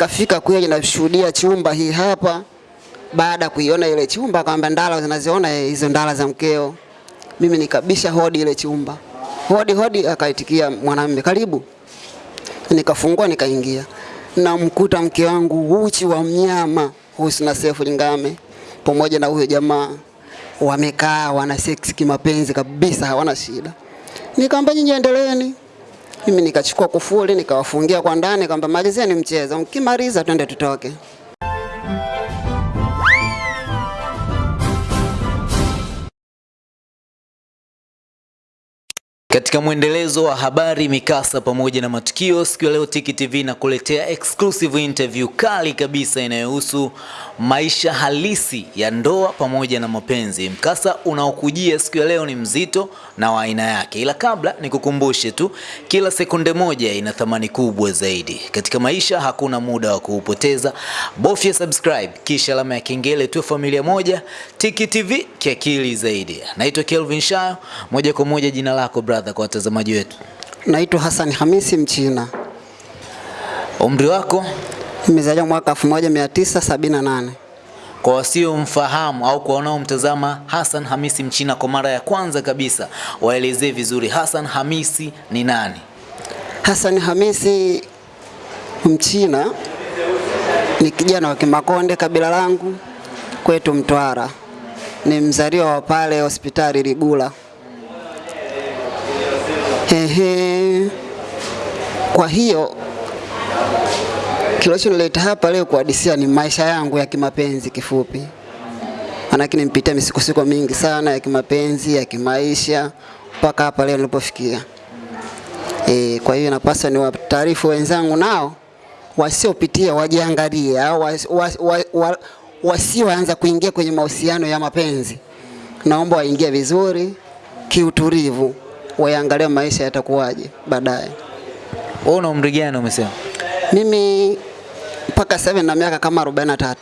Kafika kweli nashuhudia chumba hii hapa. Baada ya kuiona ile chumba, kwamba ndala zinaziona hizo ndala za mkeo. Mimi nikabisha hodi ile chumba, hodi hodi, akaitikia mwanamume, karibu. Nikafungua nikaingia, namkuta mke wangu uchi wa mnyama Husna Sefu Lingame pamoja na huyo jamaa wamekaa wana sex kimapenzi kabisa, hawana shida. Nikamwambia nyinyi endeleeni. Mimi nikachukua kufuli nikawafungia kwa ndani, kwamba malizeni mchezo, mkimaliza twende tutoke. Katika mwendelezo wa habari, mikasa pamoja na matukio, siku ya leo Tiki TV nakuletea exclusive interview kali kabisa inayohusu maisha halisi ya ndoa pamoja na mapenzi. Mkasa unaokujia siku ya leo ni mzito na wa aina yake, ila kabla nikukumbushe tu, kila sekunde moja ina thamani kubwa zaidi katika maisha. Hakuna muda wa kuupoteza, bofya subscribe kisha alama ya kengele, tu familia moja. Tiki TV kiakili zaidi. Naitwa Kelvin Shayo, moja kwa moja jina lako brother kwa watazamaji wetu. Naitwa Hassan Hamisi Mchina, Umri wako nimezaliwa mwaka 1978. kwa wasiomfahamu au kwa wanaomtazama Hassan Hamisi Mchina kwa mara ya kwanza kabisa, waelezee vizuri Hassan Hamisi ni nani? Hassan Hamisi Mchina ni kijana wa Kimakonde, kabila langu kwetu Mtwara. Ni mzaliwa wa pale hospitali Ligula. Ehe. Kwa hiyo kilichonileta hapa leo kuhadisia ni maisha yangu ya kimapenzi kifupi, manake nimpitia misukosuko mingi sana ya kimapenzi ya kimaisha mpaka hapa leo nilipofikia. E, kwa hiyo napaswa ni wataarifu wenzangu nao wasiopitia wajiangalie, au was- was- wa- wa- wasioanza kuingia kwenye mahusiano ya mapenzi, naomba waingie vizuri kiutulivu, waangalie maisha yatakuwaje baadaye. Wewe una umri gani umesema? Mimi mpaka sasa na miaka kama 43.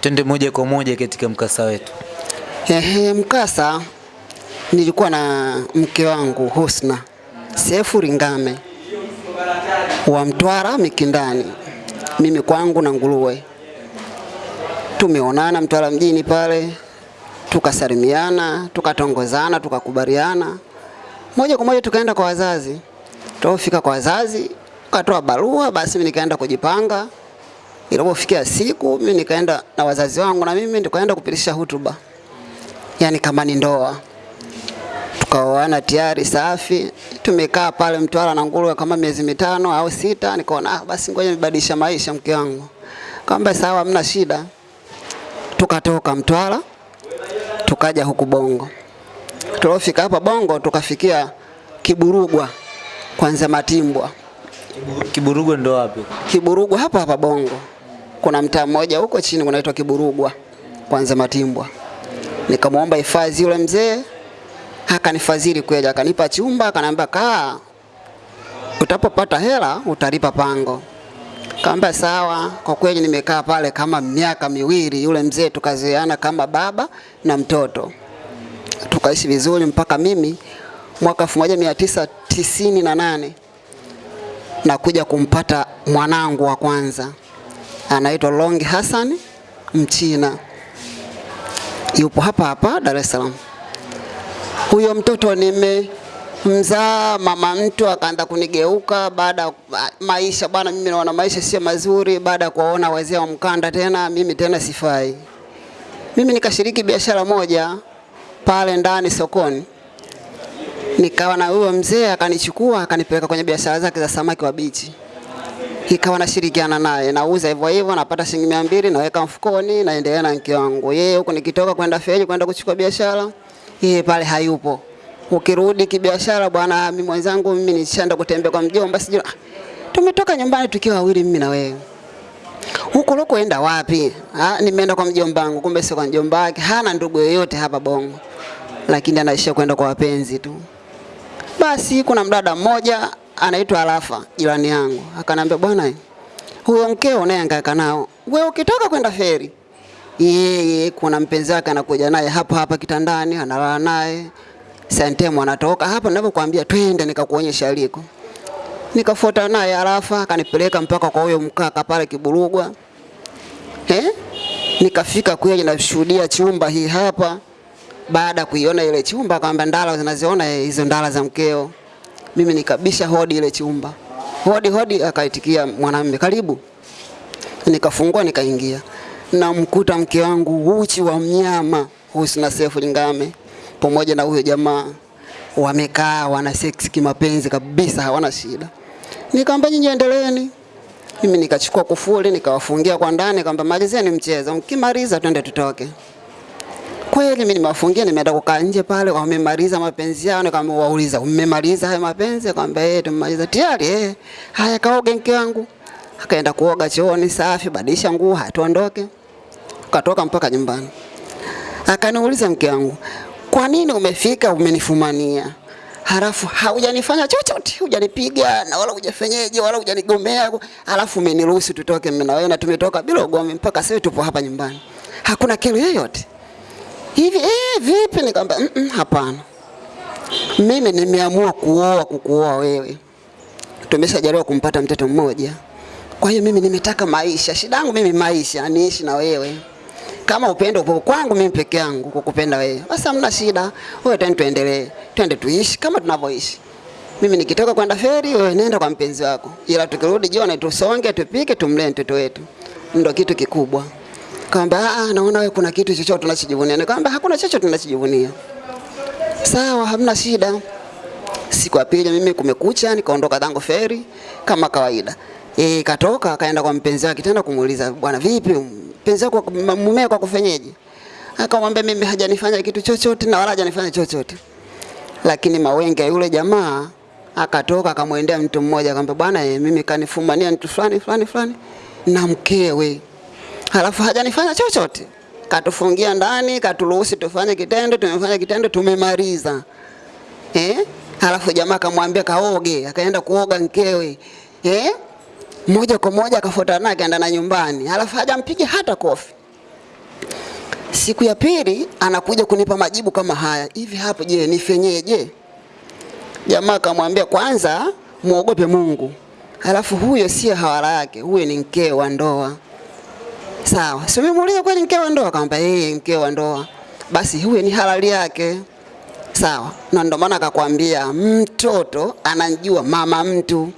Twende moja kwa moja katika mkasa wetu. Ehe, mkasa nilikuwa na mke wangu Husna Sefu Ringame wa Mtwara Mikindani, mimi kwangu na nguruwe. Tumeonana Mtwara mjini pale, tukasalimiana, tukatongozana, tukakubaliana moja kwa moja, tukaenda kwa wazazi. Tulipofika kwa wazazi, katoa barua, basi mimi nikaenda kujipanga. Ilipofikia siku, mimi nikaenda na wazazi wangu na mimi nikaenda kupitisha hutuba yani kama ni ndoa. Tukaoana tayari safi, tumekaa pale Mtwara na nguruwe kama miezi mitano au sita. Nikaona ah, basi ngoja nibadilisha maisha mke wangu. Kaamba sawa, hamna shida. Tukatoka Mtwara tukaja huku Bongo. Tulipofika hapa Bongo tukafikia Kiburugwa kwanza Matimbwa. Kiburugwa ndo wapi? Kiburugwa hapa hapa Bongo. Kuna mtaa mmoja huko chini unaitwa Kiburugwa kwanza Matimbwa. Nikamwomba hifadhi yule mzee, akanifadhili kweli, akanipa chumba, akaniambia kaa, utapopata hela utalipa pango. Kaamba sawa. Kwa kweli nimekaa pale kama miaka miwili, yule mzee tukazeana kama baba na mtoto, tukaishi vizuri mpaka mimi mwaka 1998 nakuja kumpata mwanangu wa kwanza, anaitwa Long Hassan Mchina yupo hapa hapa Dar es Salaam. Huyo mtoto nimemzaa, mama mtu akaanza kunigeuka baada ya maisha bwana, mimi naona maisha sio mazuri, baada ya kuwaona wazee wa mkanda tena, mimi tena sifai. Mimi nikashiriki biashara moja pale ndani sokoni, nikawa na huyo mzee akanichukua akanipeleka kwenye biashara zake za samaki wa bichi ikawa nashirikiana naye, nauza hivyo hivyo, napata shilingi mia mbili naweka mfukoni, naendelea na mke wangu. Yeye huko nikitoka kwenda feji kwenda kuchukua biashara, yeye pale hayupo. Ukirudi kibiashara, bwana, mimi mwenzangu, mimi nishaenda kutembea kwa mjomba, sijui ah, tumetoka nyumbani tukiwa wawili, mimi na wewe huko loko enda wapi? Ah, nimeenda kwa mjomba wangu, kumbe sio kwa mjomba wake, hana ndugu yoyote hapa Bongo, lakini anaishia kwenda kwa wapenzi tu. Basi kuna mdada mmoja anaitwa Alafa, jirani yangu, akanambia bwana, huyo mkeo unayehangaika nao, wewe ukitoka kwenda feri, yeye kuna mpenzi wake anakuja naye hapa hapa kitandani, analala naye. Sentemu, anatoka. Hapa ninapokuambia, twende nikakuonyesha aliko. Nikafuata naye Arafa, akanipeleka mpaka kwa huyo mkaka pale Kiburugwa. Eh? Nikafika kweli nashuhudia chumba hii hapa. Baada kuiona ile chumba akamwambia ndala zinaziona hizo ndala za mkeo. Mimi nikabisha hodi ile chumba. Hodi hodi akaitikia mwanamume karibu. Nikafungua nikaingia. Namkuta mke wangu uchi wa mnyama Husna Sefu Lingame pamoja na huyo jamaa wamekaa wana sex kimapenzi kabisa, hawana shida. Nikamwambia nyinyi endeleeni. Mimi nikachukua kufuli nikawafungia kwa ndani, kwamba malizeni mchezo, mkimaliza twende tutoke. Kweli mimi nimewafungia, nimeenda kukaa nje pale, kwa mmemaliza mapenzi yao. Nikamwauliza, mmemaliza haya mapenzi? Kwamba eh, tumemaliza tayari. Eh, haya kaoge mke wangu. Akaenda kuoga chooni safi, badilisha nguo, hatuondoke. Katoka mpaka nyumbani. Akaniuliza mke wangu, kwa nini umefika umenifumania? Halafu haujanifanya chochote, hujanipiga na wala hujafenyeje wala hujanigomea, halafu umeniruhusu tutoke mimi na wewe na tumetoka bila ugomvi mpaka sasa tupo hapa nyumbani. Hakuna kero yoyote. Hivi eh, vipi? Nikamwambia mm -mm, hapana. Mimi nimeamua kuoa kukuoa wewe. Tumeshajaliwa kumpata mtoto mmoja. Kwa hiyo mimi nimetaka maisha. Shida yangu mimi maisha, niishi na wewe kama upendo upo kwangu mimi peke yangu kukupenda wewe, basi hamna shida. Wewe tena tuendelee, twende tuishi kama tunavyoishi. Mimi nikitoka kwenda feri, wewe nenda kwa mpenzi wako, ila tukirudi jioni tusonge, tupike, tumlee mtoto wetu, ndio kitu kikubwa. Kaamba ah, naona wewe kuna kitu chochote tunachojivunia. Nikamwambia hakuna chochote tunachojivunia. Sawa, hamna shida. Siku ya pili mimi kumekucha, nikaondoka zangu feri kama kawaida. Eh, katoka akaenda kwa mpenzi wake tena kumuuliza, bwana vipi mpenzi wako mume wako kufanyaje? Akamwambia mimi hajanifanya kitu chochote na wala hajanifanya chochote. Lakini mawenge yule jamaa akatoka akamwendea mtu mmoja akamwambia bwana eh, mimi kanifumania mtu fulani fulani fulani na mkewe. Halafu hajanifanya chochote. Katufungia ndani, katuruhusi tufanye kitendo, tumefanya kitendo, tumemaliza. Eh? Halafu jamaa akamwambia kaoge, akaenda kuoga mkewe. Eh? moja kwa moja akafuata naye akaenda na nyumbani, halafu hajampiga hata kofi. Siku ya pili anakuja kunipa majibu kama haya hivi, hapo je, nifenyeje? Jamaa akamwambia kwanza muogope Mungu, halafu huyo sio hawala yake, huyo ni mkeo wa ndoa. Sawa, si umemuuliza kweli mkeo wa ndoa? Akamwambia yeye mkeo wa ndoa, basi huyo ni halali yake. Sawa, na ndio maana akakwambia mtoto anajua mama mtu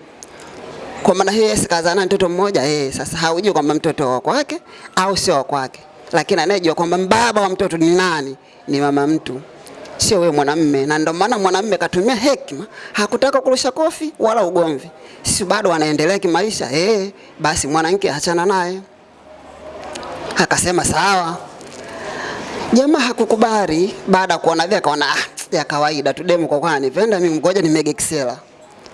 kwa maana hiyo Yesu kazaa mtoto mmoja eh, sasa haujui kwamba mtoto wa kwake au sio wa kwake, lakini anayejua kwamba baba wa mtoto ni nani ni mama mtu, sio wewe mwanamume. Na ndio maana mwanamume katumia hekima, hakutaka kurusha kofi wala ugomvi, si bado anaendelea kimaisha eh, basi mwanamke achana naye. Akasema sawa. Jamaa hakukubali. Baada ya kuona vile akaona ah, ya kawaida tu demu, kwa kwa anipenda mimi, ngoja nimege kisela.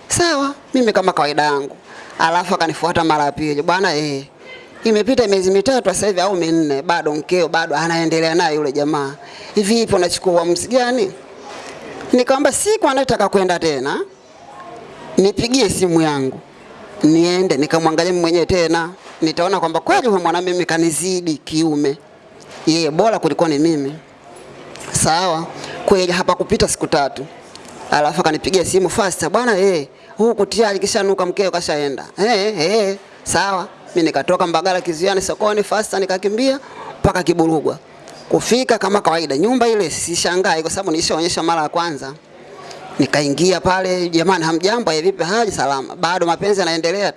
Sawa, mimi kama kawaida yangu Alafu akanifuata mara ya pili, bwana eh, imepita miezi mitatu sasa hivi au minne, bado mkeo bado anaendelea naye yule jamaa. Hivi ipo nachukua uamuzi gani? Nikamwambia siku anataka kwenda tena, nipigie simu yangu niende nikamwangalia mimi mwenyewe tena, nitaona kwamba kweli huyo mwanamume mimi kanizidi kiume, yeye bora kuliko ni mimi. Sawa, kweli hapa kupita siku tatu, alafu akanipigia simu fasta, bwana eh huku tayari kishanuka mkeo kashaenda. Eh eh sawa. Mimi nikatoka Mbagala kiziani sokoni fasta nikakimbia mpaka Kiburugwa. Kufika kama kawaida nyumba ile sishangai kwa sababu nilishaonyesha mara ya kwanza. Nikaingia pale, jamani, hamjambo, ya vipi Haji Salama. Bado mapenzi yanaendelea.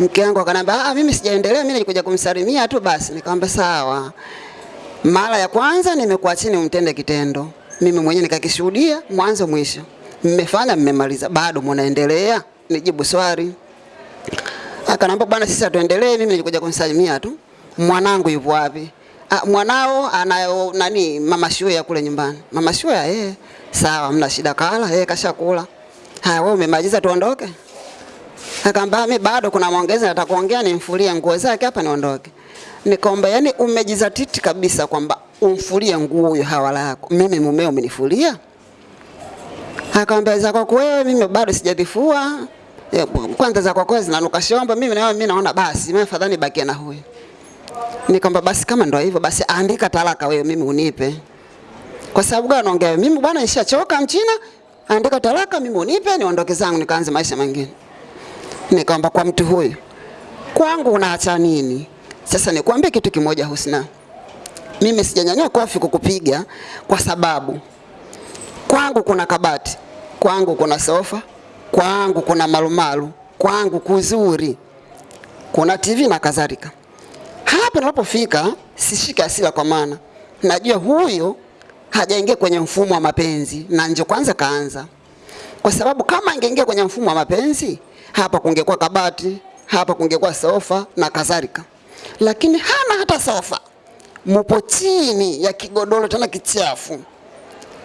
Mke wangu akaniambia, ah, mimi sijaendelea, mimi nilikuja kumsalimia tu basi. Nikamwambia sawa. Mara ya kwanza nimekuwa chini umtende kitendo. Mimi mwenyewe nikakishuhudia mwanzo mwisho mmefanya mmemaliza, bado mnaendelea? Nijibu swali. Akanambia bwana, sisi hatuendelee, mimi nilikuja kumsalimia tu. Mwanangu yupo wapi? Ah, mwanao anayo nani, mama Shuya kule nyumbani. Mama Shuya, eh, sawa, mna shida kala, eh, kashakula. Haya, wewe umemaliza tuondoke? Akaambia mimi bado kuna maongezi nataka kuongea, nimfulie nguo zake hapa niondoke. Nikomba, yani umejizatiti kabisa kwamba umfulie nguo huyo hawala yako. Mimi mumeo umenifulia? Akaambia za kwa wewe, mimi bado sijadhifua. Kwanza za kwako zinanuka shombo, mimi na mimi naona basi mimi afadhali nibakie na huyo. Nikamwambia basi kama ndio hivyo basi andika talaka wewe mimi unipe. Kwa sababu gani naongea mimi bwana nishachoka mchina, andika talaka mimi unipe niondoke zangu nikaanze maisha mengine. Nikamwambia kwa mtu huyu kwangu unaacha nini? Sasa nikwambie kitu kimoja Husna, mimi sijanyanyua kofi kukupiga kwa sababu kwangu kuna kabati, kwangu kuna sofa, kwangu kuna marumaru, kwangu kuzuri, kuna TV na kadhalika. Hapa ninapofika sishike hasira, kwa maana. Najua huyo hajaingia kwenye mfumo wa mapenzi na ndio kwanza kaanza, kwa sababu kama angeingia kwenye mfumo wa mapenzi hapa kungekuwa kabati, hapa kungekuwa sofa na kadhalika, lakini hana hata sofa, mupo chini ya kigodoro tena kichafu,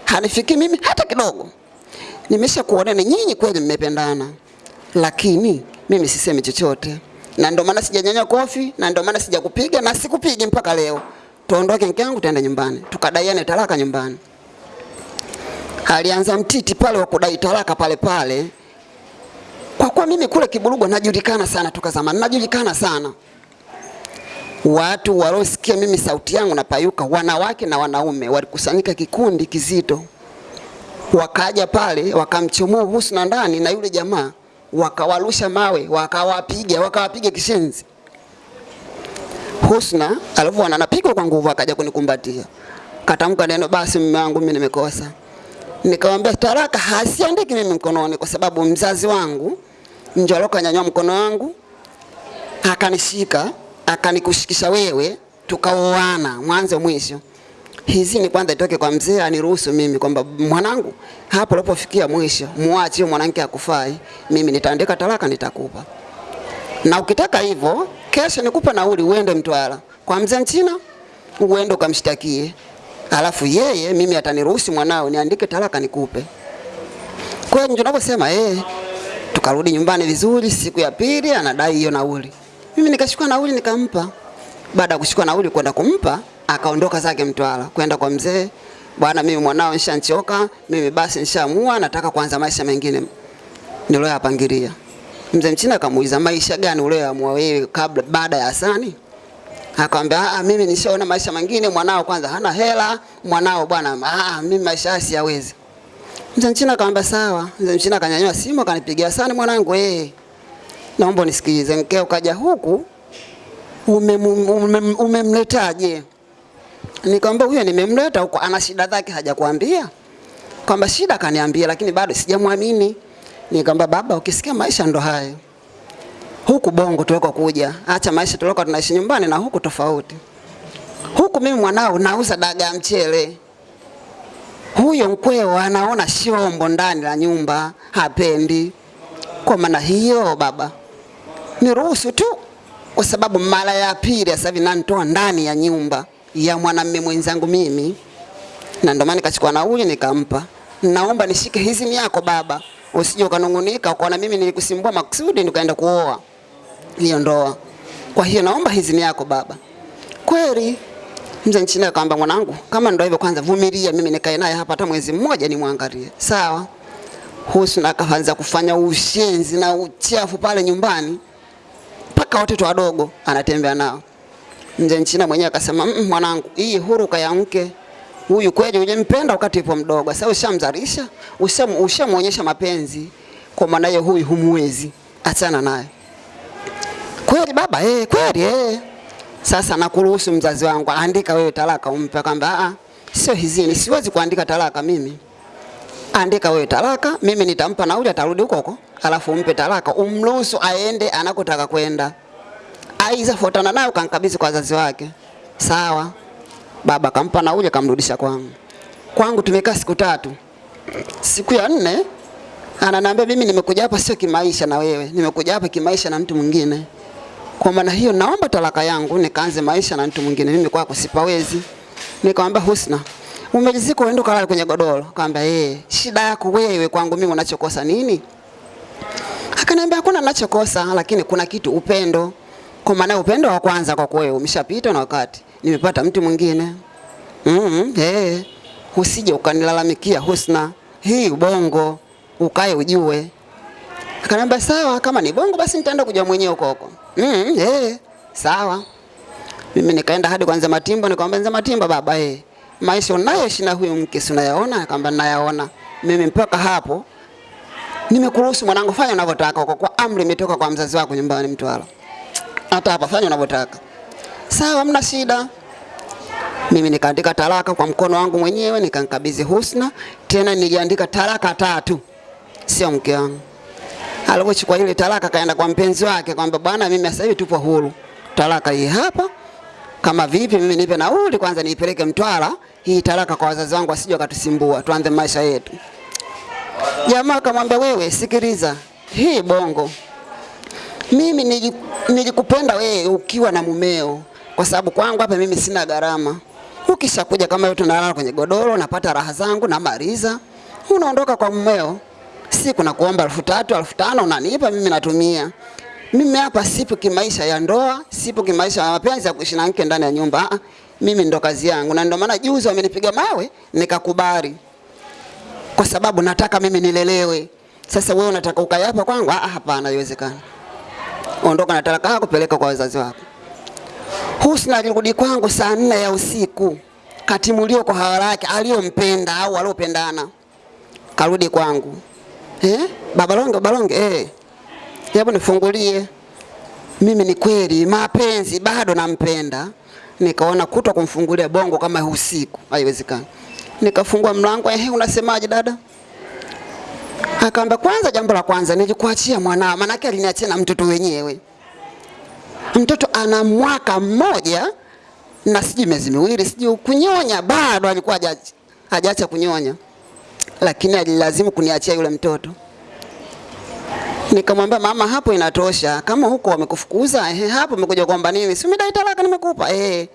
hanifiki mimi hata kidogo. Nimesha na nyinyi kweli mmependana, lakini mimi sisemi chochote, na ndio maana sijanyanya kofi, na ndio maana sijakupiga na sikupigi mpaka leo. Tuondoke mke wangu, tuende nyumbani, tukadaiane talaka nyumbani. Alianza mtiti pale wa kudai talaka pale pale, kwa kuwa mimi kule Kiburugwa najulikana sana toka zamani, najulikana sana. Watu walosikia mimi sauti yangu napayuka, wanawake na wanaume, walikusanyika kikundi kizito, wakaja pale wakamchomoa Husna ndani na yule jamaa, wakawarusha mawe, wakawapiga, wakawapiga kishenzi. Husna alivyoona anapigwa kwa nguvu, akaja kunikumbatia, katamka neno, basi mume wangu, mimi nimekosa. Nikamwambia taraka hasiandiki mimi mkononi, kwa sababu mzazi wangu ndio alokanyanyua mkono wangu akanishika akanikushikisha wewe, tukaoana mwanzo mwisho. Hizi ni kwanza itoke kwa mzee aniruhusu mimi kwamba mwanangu, hapo ulipofikia mwisho, muache mwanamke akufai, mimi nitaandika talaka nitakupa, na ukitaka hivyo kesho nikupa nauli uende Mtwara kwa mzee Mchina uende ukamshtakie, alafu yeye mimi ataniruhusu mwanao niandike talaka nikupe. Kwa hiyo ndio ninavyosema eh, tukarudi nyumbani vizuri. Siku ya pili anadai hiyo nauli, mimi nikachukua nauli nikampa. Baada ya kuchukua nauli kwenda kumpa, akaondoka zake Mtwara kwenda kwa mzee. Bwana, mimi mwanao nishanchoka, mimi basi nishaamua, nataka kuanza maisha mengine niliyoyapangilia. Mzee Mchina akamuuliza maisha gani uliyoamua wewe kabla baada ya Hasani? Akamwambia ah, mimi nishaona maisha mengine, mwanao kwanza hana hela, mwanao bwana, ah, mimi maisha haya siyawezi. Mzee Mchina akamwambia sawa. Mzee Mchina akanyanyua simu akanipigia, Hasani mwanangu, eh, naomba nisikilize, mkeo kaja huku umemletaje? Ume, Ume, ume Nikamwambia huyo nimemleta huko, ana shida zake, hajakwambia kwamba shida? Kaniambia, lakini bado sijamwamini. Nikamwambia baba, ukisikia maisha ndo hayo huku Bongo tuliko kuja, acha maisha tulikuwa tunaishi nyumbani na huku tofauti. Huku mimi mwanao nauza dagaa mchele, huyo mkweo anaona shombo ndani la nyumba, hapendi. Kwa maana hiyo baba, niruhusu tu, kwa sababu mara ya pili sasa hivi nanitoa ndani ya nyumba ya mwanamume mwenzangu mimi, na ndio maana nikachukua nauli nikampa. Naomba nishike hizi yako baba, usije ukanungunika ukaona mimi nilikusimbua makusudi nikaenda kuoa hiyo ndoa. Kwa hiyo naomba hizi yako baba. Kweli mzee Nchina akamwambia, mwanangu, kama ndio hivyo, kwanza vumilia, mimi nikae naye hapa hata mwezi mmoja nimwangalie. Sawa. Husna akaanza kufanya ushenzi na uchafu pale nyumbani, mpaka watoto wadogo anatembea nao. Mzee Nchina mwenyewe akasema, mmm, mwanangu, hii huruka ya mke huyu kweli ulimpenda wakati yupo mdogo, sasa ushamzalisha, ushamuonyesha mapenzi, kwa maana hiyo huyu humwezi, achana naye. Kweli baba, eh, kweli eh. Sasa nakuruhusu mzazi wangu, andika wewe talaka umpe. Akamwambia ah, sio hizini, siwezi kuandika talaka mimi. Andika wewe talaka, mimi nitampa nauli, atarudi huko huko, alafu umpe talaka, umruhusu aende anakotaka kwenda, aiza fuatana nayo, kankabidhi kwa wazazi wake. Sawa. Baba kampa nauli, kamrudisha kwangu. Kwangu tumekaa siku tatu. Siku ya nne ananiambia mimi nimekuja hapa sio kimaisha na wewe, nimekuja hapa kimaisha na mtu mwingine. Kwa maana hiyo naomba talaka yangu nikaanze maisha na mtu mwingine, mimi kwako sipawezi. Nikamwambia Husna, umejizika uende kalala kwenye godoro. Akamwambia eh, shida yako wewe, kwangu mimi unachokosa nini? Akaniambia hakuna ninachokosa, lakini kuna kitu upendo. Kwa maana upendo wa kwanza kwa kweli umeshapita na wakati nimepata mtu mwingine. Mm -hmm, eh, usije ukanilalamikia Husna, hii ubongo ukae ujue. Akaniambia sawa, kama ni bongo basi nitaenda kujua mwenyewe huko huko. Mm, -hmm, eh, sawa. Mimi nikaenda hadi kwanza Matimbo, nikamwambia nza Matimbo baba, eh, maisha unayoishi na huyu mke si unayaona? Akamwambia nayaona. Mimi mpaka hapo nimekuruhusu mwanangu, fanya unavyotaka, kwa kwa amri imetoka kwa mzazi wako nyumbani Mtwara. Hata hapa fanya unavyotaka. Sawa, hamna shida. Mimi nikaandika talaka kwa mkono wangu mwenyewe, nikamkabidhi Husna. Tena niliandika talaka tatu, sio mke wangu. Alipochukua ile talaka kaenda kwa mpenzi wake kwamba bwana, mimi sasa hivi tupo huru, talaka hii hapa. Kama vipi, mimi nipe nauli kwanza niipeleke Mtwara, hii talaka kwa wazazi wangu wasije wakatusimbua, tuanze maisha yetu. Jamaa akamwambia, wewe sikiliza, hii bongo mimi nili- nilikupenda wewe ukiwa na mumeo, kwa sababu kwangu hapa mimi sina gharama. Ukishakuja kama yote nalala kwenye godoro, napata raha zangu, na maliza, unaondoka kwa mumeo. Siku na kuomba elfu tatu elfu tano unanipa, mimi natumia. Mimi hapa sipo kimaisha ya ndoa, sipo kimaisha ya mapenzi ya kuishi na mke ndani ya nyumba. Ah, mimi ndo kazi yangu, na ndio maana juzi wamenipiga mawe nikakubali kwa sababu nataka mimi nilelewe. Sasa wewe unataka ukae hapa kwangu? Ah, hapana, haiwezekani. Ondoka na talaka yako, peleka kwa wazazi wako. Husna alirudi kwangu saa nne ya usiku, katimuliwa kwa hawala yake aliyompenda au waliopendana, karudi kwangu. Eh, babalonge babalonge, eh, hebu nifungulie. Mimi ni kweli mapenzi bado nampenda, nikaona kutwa kumfungulia bongo kama usiku haiwezekani. Nikafungua mlango, ehe, unasemaje dada? Akaamba kwanza, jambo la kwanza nilikuachia mwanao, manake aliniachia na mtoto wenyewe. Mtoto ana mwaka mmoja na sijui miezi miwili, sijui kunyonya, bado alikuwa haja- hajaacha kunyonya, lakini alilazimu kuniachia yule mtoto. Nikamwambia mama, hapo inatosha. Kama huko wamekufukuza, ehe, hapo umekuja kuomba nini? Si umedai talaka nimekupa. Eh,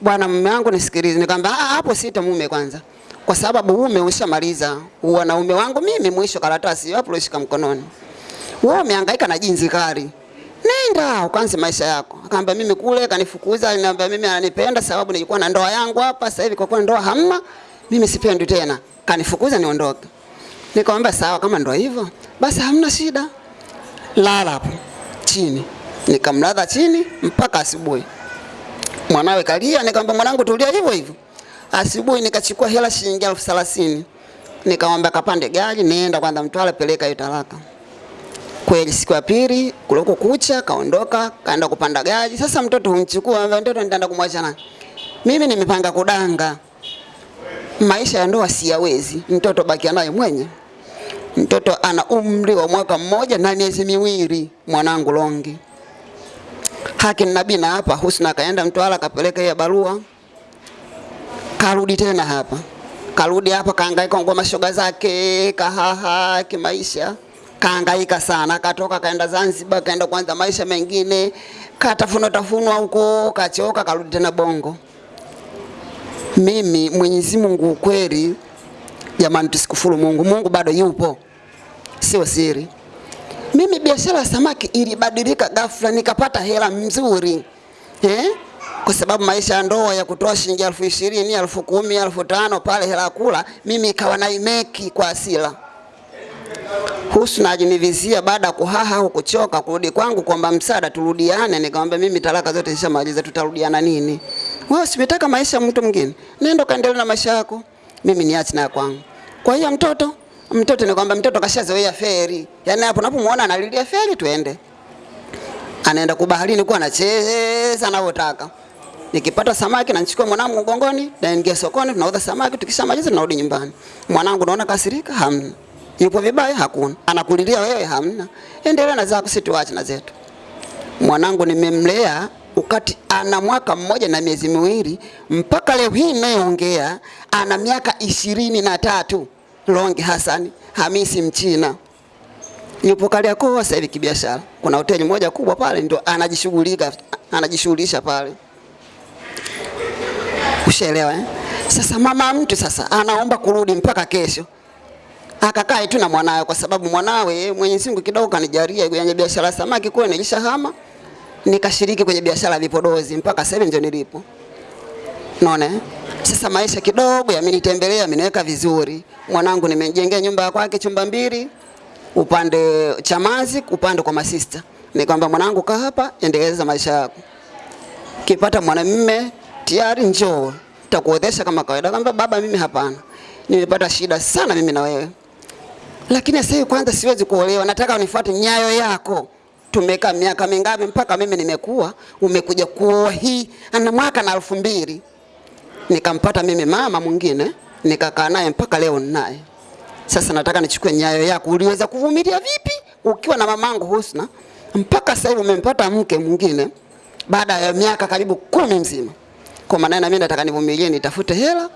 bwana mume wangu nisikilize. Nikamwambia ah, hapo sita mume kwanza. Kwa sababu mume ushamaliza. Wanaume wangu mimi mwisho karatasi hapo ulishika mkononi. Wewe umehangaika na jinsi kali. Nenda ukaanze maisha yako. Akaambia mimi kule kanifukuza, aliniambia mimi ananipenda sababu nilikuwa na ndoa yangu hapa, sasa hivi kwa kuwa ndoa hamna, mimi sipendi tena. Kanifukuza niondoke. Nikamwambia sawa, kama ndio hivyo, basi hamna shida lala hapo chini. Nikamlaza chini mpaka asubuhi. Mwanawe kalia, nikamwambia mwanangu, tulia hivyo hivyo. Asubuhi nikachukua hela shilingi elfu thelathini nikamwambia kapande gari, nienda kwanza Mtwara, peleka hiyo talaka. Kweli siku ya pili kuliko kucha, kaondoka kaenda kupanda gari. Sasa mtoto humchukua, ambaye mtoto nitaenda kumwacha nani? Mimi nimepanga kudanga, maisha ya ndoa siyawezi, mtoto bakia naye mwenye Mtoto ana umri wa mwaka mmoja na miezi miwili, mwanangu Longi. Haki nabii na hapa Husna akaenda Mtwara akapeleka hiyo barua, karudi tena hapa, karudi hapa, kaangaika kwa mashoga zake, kahaha kimaisha, kaangaika sana, katoka kaenda Zanzibar, kaenda kuanza maisha mengine, katafunwa tafunwa huko, kachoka, karudi tena Bongo. Mimi Mwenyezi Mungu ukweli Jamani, tusikufuru Mungu. Mungu bado yupo, sio siri. Mimi biashara ya samaki ilibadilika ghafla, nikapata hela mzuri eh? Kwa sababu maisha ya ndoa ya kutoa shilingi elfu ishirini elfu kumi elfu tano pale hela kula, mimi ikawa naimeki kwa asila. Husna alinivizia baada ya kuhaha au kuchoka kurudi kwangu kwamba msaada turudiane. Nikamwambia mimi talaka zote nishamaliza, tutarudiana nini? Wewe usimetaka maisha ya mtu mwingine, nenda kaendelea na maisha yako mimi niache na kwangu. Kwa hiyo mtoto mtoto ni kwamba mtoto kashazoea feri, yaani hapo unapomuona analilia feri, tuende. Anaenda kubaharini kwa anacheza anavyotaka. Nikipata samaki nachukua mwanangu mgongoni, naingia sokoni, tunauza samaki, tukishamaliza tunarudi nyumbani. Mwanangu naona kasirika, hamna. Yupo vibaya, hakuna. Anakulilia wewe, hamna. Endelea na zako, situache na zetu. Mwanangu nimemlea ukati ana mwaka mmoja na miezi miwili mpaka leo hii naongea ana miaka ishirini na tatu. Longi Hassan Hamisi Mchina yupo Kariakoo sasa hivi kibiashara. Kuna hoteli moja kubwa pale ndio anajishughulika anajishughulisha pale. Ushaelewa eh? Sasa mama mtu sasa anaomba kurudi mpaka kesho. Akakae tu na mwanawe kwa sababu mwanawe Mwenyezi Mungu kidogo kanijalia kwenye biashara samaki kwa nilishahama nikashiriki kwenye biashara vipodozi mpaka sasa ndio nilipo. Unaona? eh? Sasa maisha kidogo yamenitembelea, ameniweka vizuri. Mwanangu nimejengea nyumba kwake chumba mbili, upande Chamazi, upande kwa masista. Nikamwambia mwanangu, kaa hapa, endeleza maisha yako. Kipata mwanamume tayari, njoo nitakuodhesha kama kawaida. Akamwambia baba, mimi hapana, nimepata shida sana mimi na wewe, lakini sasa hivi kwanza siwezi kuolewa, nataka unifuate nyayo yako. Tumekaa miaka mingapi mpaka mimi nimekuwa, umekuja kuoa hii ana mwaka na elfu mbili nikampata mimi mama mwingine nikakaa naye mpaka leo ninaye. Sasa nataka nichukue nyayo yako, uliweza kuvumilia vipi ukiwa na mamangu Husna mpaka sasa hivi umempata mke mwingine baada ya miaka karibu kumi mzima? Kwa maana na mimi nataka nivumilie, nitafute hela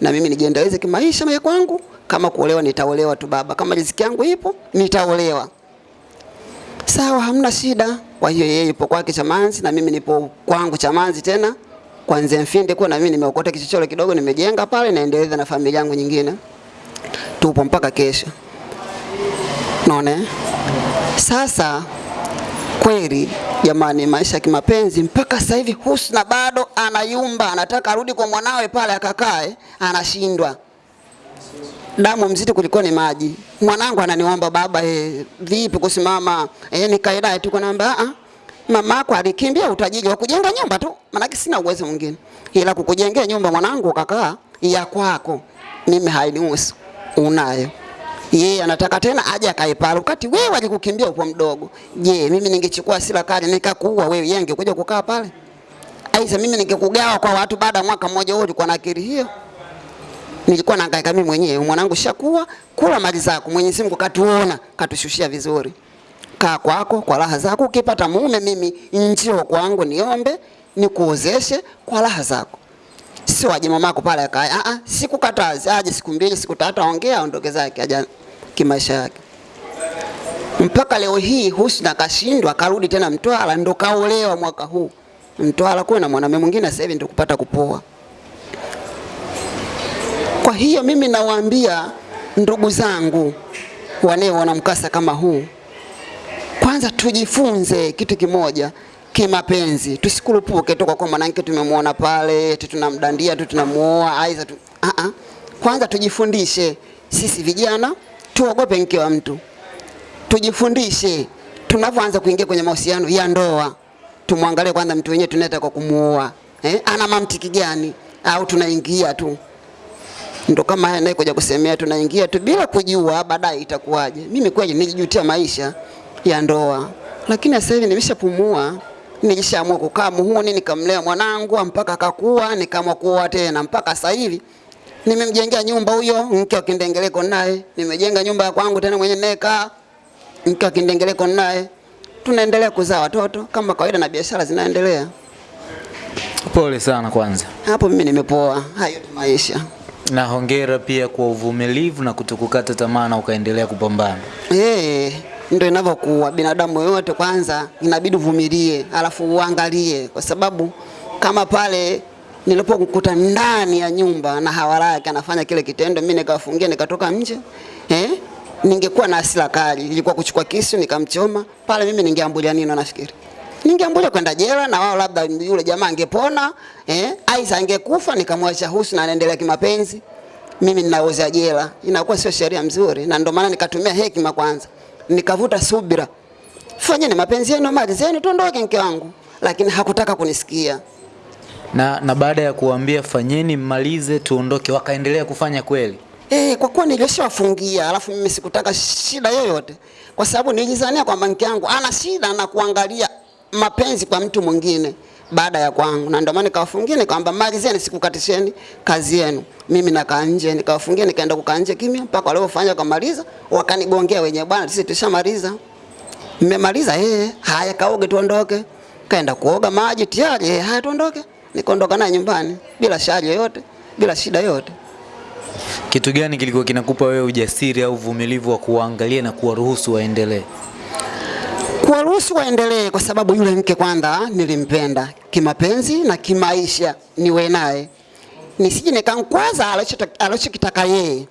na mimi nijiendeleze kimaisha mimi kwangu. Kama kuolewa nitaolewa tu baba, kama riziki yangu ipo nitaolewa. Sawa, hamna shida. Kwa hiyo yeye yupo kwake Chamanzi na mimi nipo kwangu Chamanzi tena kwanza Mfinde kwa na mimi nimeokota kichochoro kidogo nimejenga pale naendeleza na familia yangu nyingine. Tupo mpaka kesho. Naona? eh? Sasa kweli. Jamani, maisha ya kimapenzi mpaka sasa hivi Husna bado anayumba, anataka arudi kwa mwanawe pale akakae, anashindwa. Damu mzito kuliko ni maji. Mwanangu ananiomba baba, e, vipi kusimama? e, nikae naye tu kanaambia a mama yako alikimbia utajiri wa kujenga nyumba tu, maanake sina uwezo mwingine, ila kukujengea nyumba mwanangu ukakaa ya kwako, mimi hainihusu, unayo yeye anataka tena aje akae pale, wakati wewe alikukimbia upo mdogo. Je, mimi ningechukua sila kali nikakuua wewe, yeye angekuja kukaa pale? Aisa, mimi ningekugawa kwa watu baada ya mwaka mmoja. Wewe ulikuwa na akili hiyo? Nilikuwa nahangaika mimi mwenyewe, mwanangu shakuwa, kula mali zako. Mwenyezi Mungu katuona, katushushia vizuri. Kaa kwako kwa raha zako, ukipata mume mimi njoo kwangu niombe nikuozeshe kwa raha zako sio aje mamako pale akae. Ah ah, sikukatazi, aje siku mbili siku tatu, aongea aondoke zake, aje kimaisha yake. Mpaka leo hii Husna kashindwa, karudi tena Mtwara, ndo kaolewa mwaka huu Mtwara, kuna mwanamume mwingine sasa hivi ndo kupata kupoa. Kwa hiyo mimi nawaambia ndugu zangu wanaoona mkasa kama huu, kwanza tujifunze kitu kimoja kimapenzi, tusikurupuke tu kwa mwanamke tumemwona pale eti tunamdandia tu tunamuoa aidha tu. Uh -uh. Kwanza tujifundishe sisi vijana, tuogope mke wa mtu, tujifundishe. Tunavyoanza kuingia kwenye mahusiano ya ndoa, tumwangalie kwanza mtu wenyewe tunaenda kwa kumuoa. Eh, ana mantiki gani, au tunaingia tu? Ndo kama haya naye kuja kusemea, tunaingia tu bila kujua baadaye itakuwaje. Mimi kweli nilijutia maisha ya ndoa, lakini sasa hivi nimeshapumua, nilishaamua kukaa muhuni, nikamlea mwanangu mpaka akakua, nikaamua kuoa tena. Mpaka sasa hivi nimemjengea nyumba huyo mke wa kindengeleko naye, nimejenga nyumba ya kwangu tena mwenye neka mke wa kindengeleko naye, tunaendelea kuzaa watoto kama kawaida na biashara zinaendelea. Pole sana kwanza, Hapo mimi nimepoa, hayo maisha. na hongera pia kwa uvumilivu na kutokukata tamaa na ukaendelea kupambana. Eh, ndio inavyokuwa binadamu yote. Kwanza inabidi uvumilie, alafu uangalie, kwa sababu kama pale nilipokukuta ndani ya nyumba na hawalaki anafanya kile kitendo, mimi nikawafungia nikatoka nje eh, ningekuwa na hasira kali, ilikuwa kuchukua kisu nikamchoma. Pale, mimi ningeambulia nini? Nafikiri? Ningeambulia kwenda jela, na wao labda yule jamaa angepona eh, aisa angekufa, nikamwacha Husu na anaendelea kimapenzi. Mimi ninaoza jela, inakuwa sio sheria mzuri, na ndio maana nikatumia hekima kwanza, nikavuta subira, fanyeni mapenzi yenu, malizeni, tuondoke mke wangu, lakini hakutaka kunisikia. Na, na baada ya kuambia fanyeni mmalize tuondoke, wakaendelea kufanya kweli. Eh, kwa kuwa nilishawafungia, alafu mimi sikutaka shida yoyote, kwa sababu nilijizania kwamba mke wangu ana shida na kuangalia mapenzi kwa mtu mwingine baada ya kwangu, na ndio maana nikawafungia, nikamwambia malizeni, sikukatisheni kazi yenu. Mimi nakaa nje, nikawafungia, nikaenda kukaa nje kimya mpaka waliofanya wakamaliza, wakanigongea wenyewe, bwana, sisi tushamaliza. Mmemaliza? Eh, haya kaoge tuondoke. Kaenda kuoga maji tayari, eh, haya tuondoke. Nikaondoka naye nyumbani bila shari yoyote, bila shida yoyote. Kitu gani kilikuwa kinakupa wewe ujasiri au uvumilivu wa kuwaangalia na kuwaruhusu waendelee? kuwaruhusu waendelee, kwa sababu yule mke kwanza nilimpenda kimapenzi na kimaisha, niwe naye nisije nikankwaza alichokitaka yeye,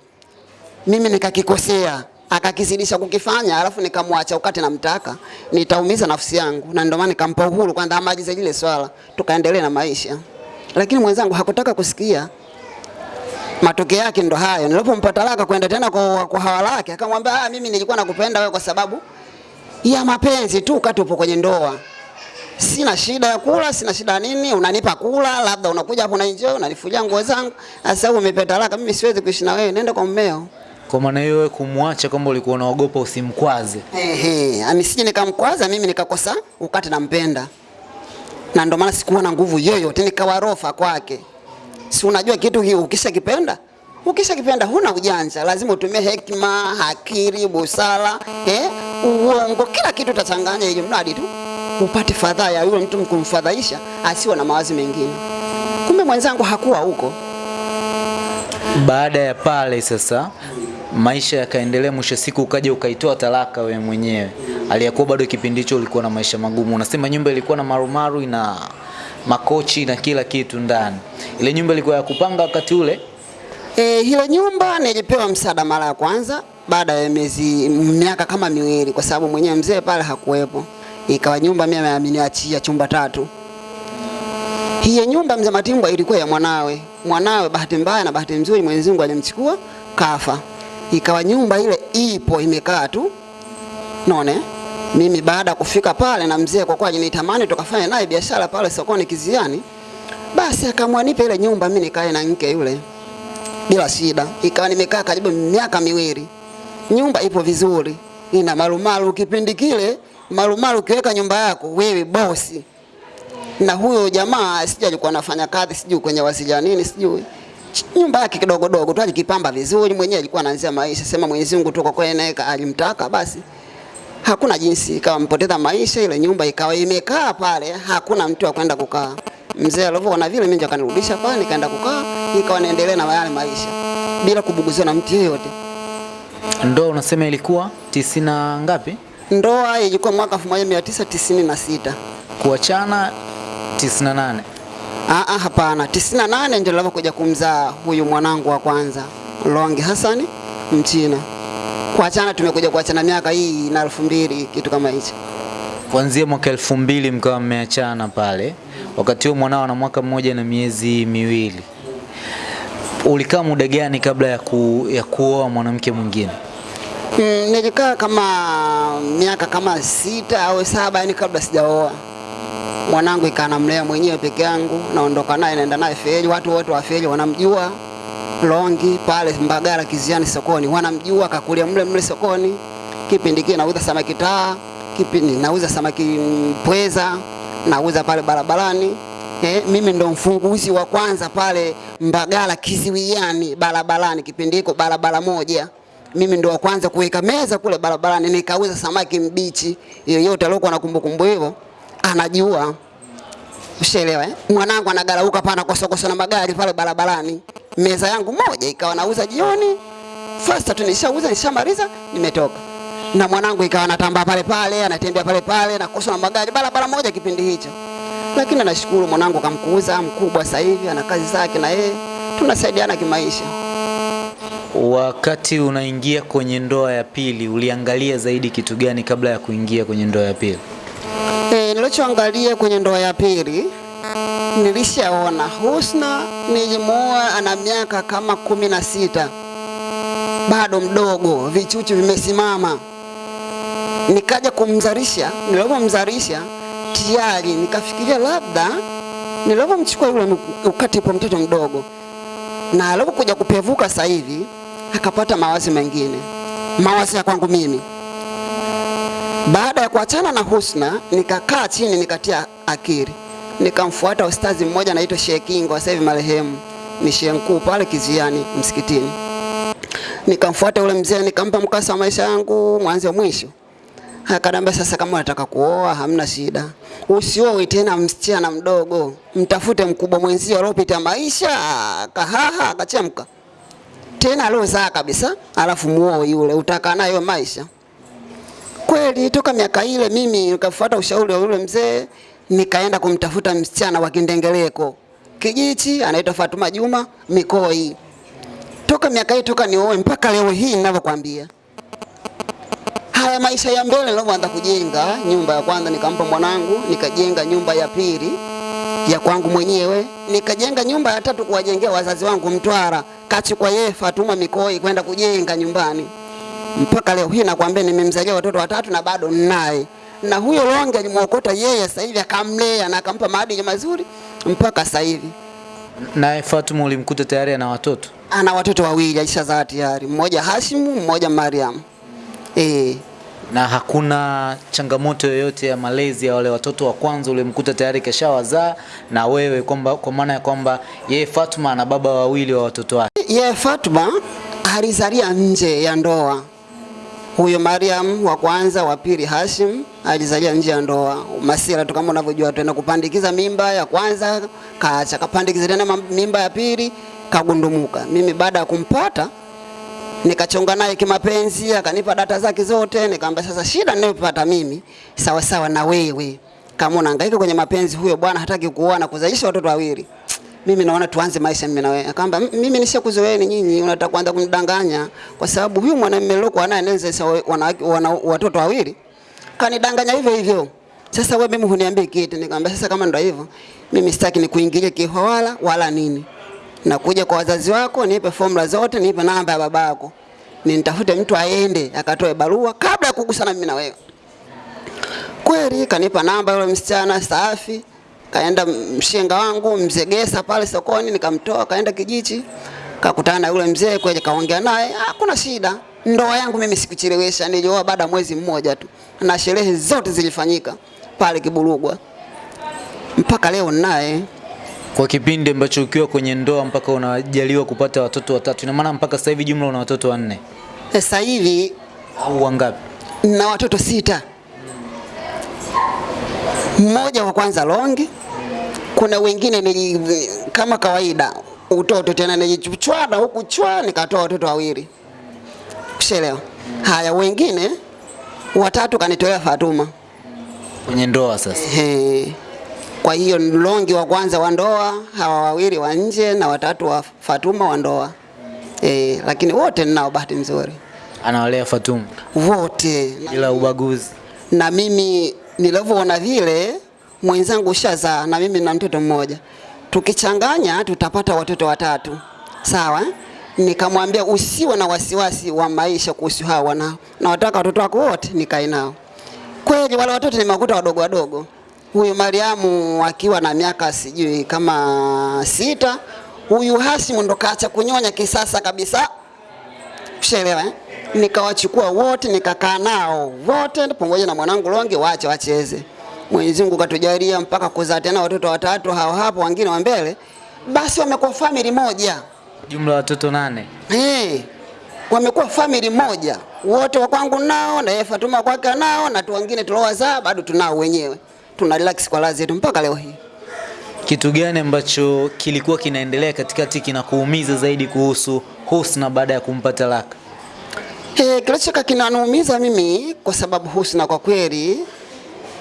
mimi nikakikosea akakizidisha kukifanya, alafu nikamwacha ukati namtaka, nitaumiza nafsi yangu, na ndio maana nikampa uhuru kwanza amalize lile swala, tukaendelea na maisha. Lakini mwenzangu hakutaka kusikia. Matokeo yake ndo hayo, nilipompa talaka kwenda tena kwa, kwa hawa lake, akamwambia ah, mimi nilikuwa nakupenda wewe kwa sababu ya mapenzi tu, wakati upo kwenye ndoa. Sina shida ya kula, sina shida nini, unanipa kula, labda unakuja hapo na enjoy, unanifulia nguo zangu. Sasa umepata talaka, mimi siwezi kuishi na wewe, nenda kwa mmeo. Kwa maana hiyo wewe kumwacha kwamba ulikuwa unaogopa usimkwaze. Ehe, anisije nikamkwaza mimi nikakosa ukati nampenda, na ndio maana sikuwa na nguvu yoyote, nikawa rofa kwake. Si unajua kitu hii, ukishakipenda ukishakipenda huna ujanja, lazima utumie hekima, hakiri, busara, eh, uongo, kila kitu utachanganya, hiyo mradi tu upate fadhaa ya yule mtu mkumfadhaisha asiwe na mawazo mengine. Kumbe mwenzangu hakuwa huko. Baada ya pale sasa maisha yakaendelea, mwisho siku ukaja ukaitoa talaka wewe mwenyewe, aliyakuwa bado kipindi hicho ulikuwa na maisha magumu. Unasema nyumba ilikuwa na marumaru, ina makochi na kila kitu ndani. Ile nyumba ilikuwa ya kupanga wakati ule. E, hilo nyumba nilipewa msaada mara ya kwanza baada ya miezi miaka kama miwili, kwa sababu mwenyewe mzee pale hakuwepo. Ikawa nyumba mimi ameniachia chumba tatu. Hiyo nyumba mzee Matimbwa ilikuwa ya mwanawe. Mwanawe bahati mbaya na bahati nzuri Mwenyezi Mungu alimchukua kafa. Ikawa nyumba ile ipo imekaa tu. none mimi baada ya kufika pale na mzee kwa kweli nitamani tukafanya naye biashara pale sokoni Kiziani. Basi akaamua nipe ile nyumba mimi nikae na mke yule bila shida. Ikawa nimekaa karibu miaka miwili. Nyumba ipo vizuri, ina marumaru. Kipindi kile marumaru, ukiweka nyumba yako wewe bosi. Na huyo jamaa sijui alikuwa anafanya kazi sijui kwenye wasilia nini sijui nyumba yake kidogo dogo tu alikipamba vizuri, mwenyewe alikuwa anaanzia maisha. Sema Mwenyezi Mungu tu kwa kweli alimtaka basi, hakuna jinsi, ikawa mpoteza maisha. Ile nyumba ikawa imekaa pale, hakuna mtu wa kwenda kukaa. Mzee alivyoona vile, mimi akanirudisha pale, nikaenda kukaa, ikawa naendelea na yale maisha bila kubuguziwa na mtu yeyote. Ndoa unasema ilikuwa tisina ngapi? Ndoa ilikuwa mwaka 1996. Kuachana 98. Ah, ah, hapana, 98 ndio nilipokuja kumzaa huyu mwanangu wa kwanza Long Hassan Mchina. Kuachana tumekuja kuachana miaka hii na elfu mbili kitu kama hicho. Kuanzia mwaka elfu mbili mkawa mmeachana pale, wakati huo mwanao ana mwaka mmoja na miezi miwili. Ulikaa muda gani kabla ya, ku, ya kuoa mwanamke mwingine? Mm, nilikaa kama miaka kama sita au saba yani kabla sijaoa. Mwanangu ikaa namlea mwenyewe peke yangu, naondoka naye naenda naye feri, watu wote wa feri wanamjua Longi pale Mbagala Kiziani sokoni, wanamjua kakulia mle mle sokoni. Kipindi kile nauza samaki taa, kipindi nauza samaki pweza, nauza pale barabarani. Eh, mimi ndo mfunguzi wa kwanza pale Mbagala Kiziwiani barabarani, kipindi hiko barabara moja mimi ndo wa kwanza kuweka meza kule barabarani, nikauza samaki mbichi. Yoyote aliyokuwa na kumbukumbu hivyo anajua, ushaelewa eh? Mwanangu anagarauka pana kosokoso na magari pale barabarani, meza yangu moja ikawa nauza jioni, fasta tu nishauza, nishamaliza, nimetoka na mwanangu ikawa anatamba pale pale, anatembea pale pale na kosa na magari barabara moja kipindi hicho. Lakini nashukuru mwanangu kamkuza mkubwa, sasa hivi ana kazi zake na yeye tunasaidiana kimaisha. Wakati unaingia kwenye ndoa ya pili, uliangalia zaidi kitu gani kabla ya kuingia kwenye ndoa ya pili? Nilichoangalia kwenye ndoa ya pili. Nilishaona. Husna nilimuoa ana miaka kama kumi na sita, bado mdogo, vichuchu vimesimama. Nikaja kumzalisha, nilipomzalisha tayari nikafikiria labda nilipomchukua yule ukati kwa mtoto mdogo, na alipokuja kupevuka sasa hivi akapata mawazo mengine, mawazo ya kwangu mimi baada ya kuachana na Husna nikakaa chini nikatia akili, nikamfuata ustazi mmoja anaitwa Sheikh Kingo, sasa hivi marehemu, ni shehe mkuu pale Kiziani msikitini. Nikamfuata yule mzee, nikampa mkasa wa maisha yangu mwanzo mwisho. Akaniambia, sasa kama unataka kuoa hamna shida, usioe tena msichana mdogo, mtafute mkubwa mwenzio aliopita maisha. Kahaha akachemka. Tena aliozaa kabisa, alafu muoe yule, utakaa nayo maisha kweli toka miaka ile mimi nikafuata ushauri wa yule mzee, nikaenda kumtafuta msichana wa Kindengeleko. Kijiji, anaitwa Fatuma Juma Mikoi. Toka miaka hii toka nioe mpaka leo hii ninavyokwambia, haya maisha ya mbele nilivyoanza kujenga nyumba ya kwanza, nikampa mwanangu, nikajenga nyumba ya pili ya kwangu mwenyewe, nikajenga nyumba ya tatu kuwajengea wazazi wangu Mtwara, kachukua yeye Fatuma Mikoi kwenda kujenga nyumbani mpaka leo hii nakwambia, nimemzalia watoto watatu na bado ninaye, na huyo Longe alimwokota yeye, sasa hivi akamlea na akampa maadili mazuri mpaka sasa hivi. Naye Fatuma ulimkuta tayari ana watoto? ana watoto wawili alishazaa tayari, mmoja Hashimu, mmoja Mariam. Eh, Na hakuna changamoto yoyote ya malezi ya wale watoto wa kwanza ulimkuta tayari kashawazaa na wewe kwamba kwa maana ya kwamba yeye Fatuma ana baba wawili wa watoto wake. Yeye Fatuma alizalia nje ya ndoa. Huyo Mariam wa kwanza, wa pili Hashim alizalia nje ya ndoa. Masira tu kama unavyojua, tuenda kupandikiza mimba ya kwanza kaacha, kapandikiza tena mimba ya pili kagundumuka. Mimi baada ya kumpata nikachonga naye kimapenzi, akanipa data zake zote, nikamwambia sasa, shida ninayopata mimi sawa sawa na wewe, kama unahangaika kwenye mapenzi, huyo bwana hataki kuoa na kuzalisha watoto wawili, mimi naona tuanze maisha mimi na wewe. Akamba "M- mimi nishakuzoeeni nyinyi, unataka kuanza kunidanganya kwa sababu huyu mwanamume nilokuwa naye anaweza wanawake wana watoto wawili, kanidanganya hivyo hivyo. Sasa wewe mimi huniambii kitu, nikamwambia sasa, kama ndio hivyo, mimi sitaki nikuingilie kihawala wala nini nakuja kwa wazazi wako, nipe formula zote, nipe namba ya babako, nitafute mtu aende akatoe barua kabla ya kugusana mimi na wewe. Kweli kanipa namba yule msichana safi, kaenda mshenga wangu mzegesa pale sokoni, nikamtoa kaenda kijiji, kakutana na yule mzee kweli, kaongea naye, hakuna shida. Ndoa yangu mimi sikuchelewesha, nilioa baada mwezi mmoja tu, na sherehe zote zilifanyika pale Kiburugwa, mpaka leo naye Kwa kipindi ambacho ukiwa kwenye ndoa mpaka unajaliwa kupata watoto watatu, ina maana mpaka sasa hivi jumla una watoto wanne sasa hivi au wangapi? na watoto sita. Mmoja wa kwanza longi, kuna wengine ni kama kawaida utoto tena nilichwana huku chwa nikatoa watoto wawili, kushelewa. Haya, wengine watatu kanitolea Fatuma. Kwenye ndoa sasa. He. Kwa hiyo longi wa kwanza wa ndoa, hawa wawili wa nje na watatu wa Fatuma wa ndoa. Eh, lakini wote ninao bahati nzuri Anawalea Fatuma wote bila ubaguzi. na mimi nilivyoona vile mwenzangu shazaa na mimi na mtoto mmoja, tukichanganya tutapata watoto watatu, sawa? Nikamwambia usiwe na wasiwasi wa maisha kuhusu hawa wanao, na wataka watoto wako wote nikae nao. Kweli wale watoto nimekuta wadogo wadogo, huyu Mariamu akiwa na miaka sijui kama sita, huyu Hasimu ndo kaacha kunyonya kisasa kabisa Ushaelewa eh? Nikawachukua wote nikakaa nao wote pamoja na mwanangu Longe, waache wacheze. Mwenyezi Mungu katujalia mpaka kuzaa tena watoto watatu hao hapo, wengine wa mbele, basi wamekuwa family moja Jumla watoto nane. eh, wamekuwa family moja wote wa kwangu nao na yeye Fatuma kwake nao na tu wengine tuliowazaa bado tunao wenyewe, tuna relax kwa lazi yetu mpaka leo hii. Kitu gani ambacho kilikuwa kinaendelea katikati kinakuumiza zaidi kuhusu Husna baada ya kumpa talaka? Eh, kilichoka kinaniumiza mimi kwa sababu Husna kwa kweli,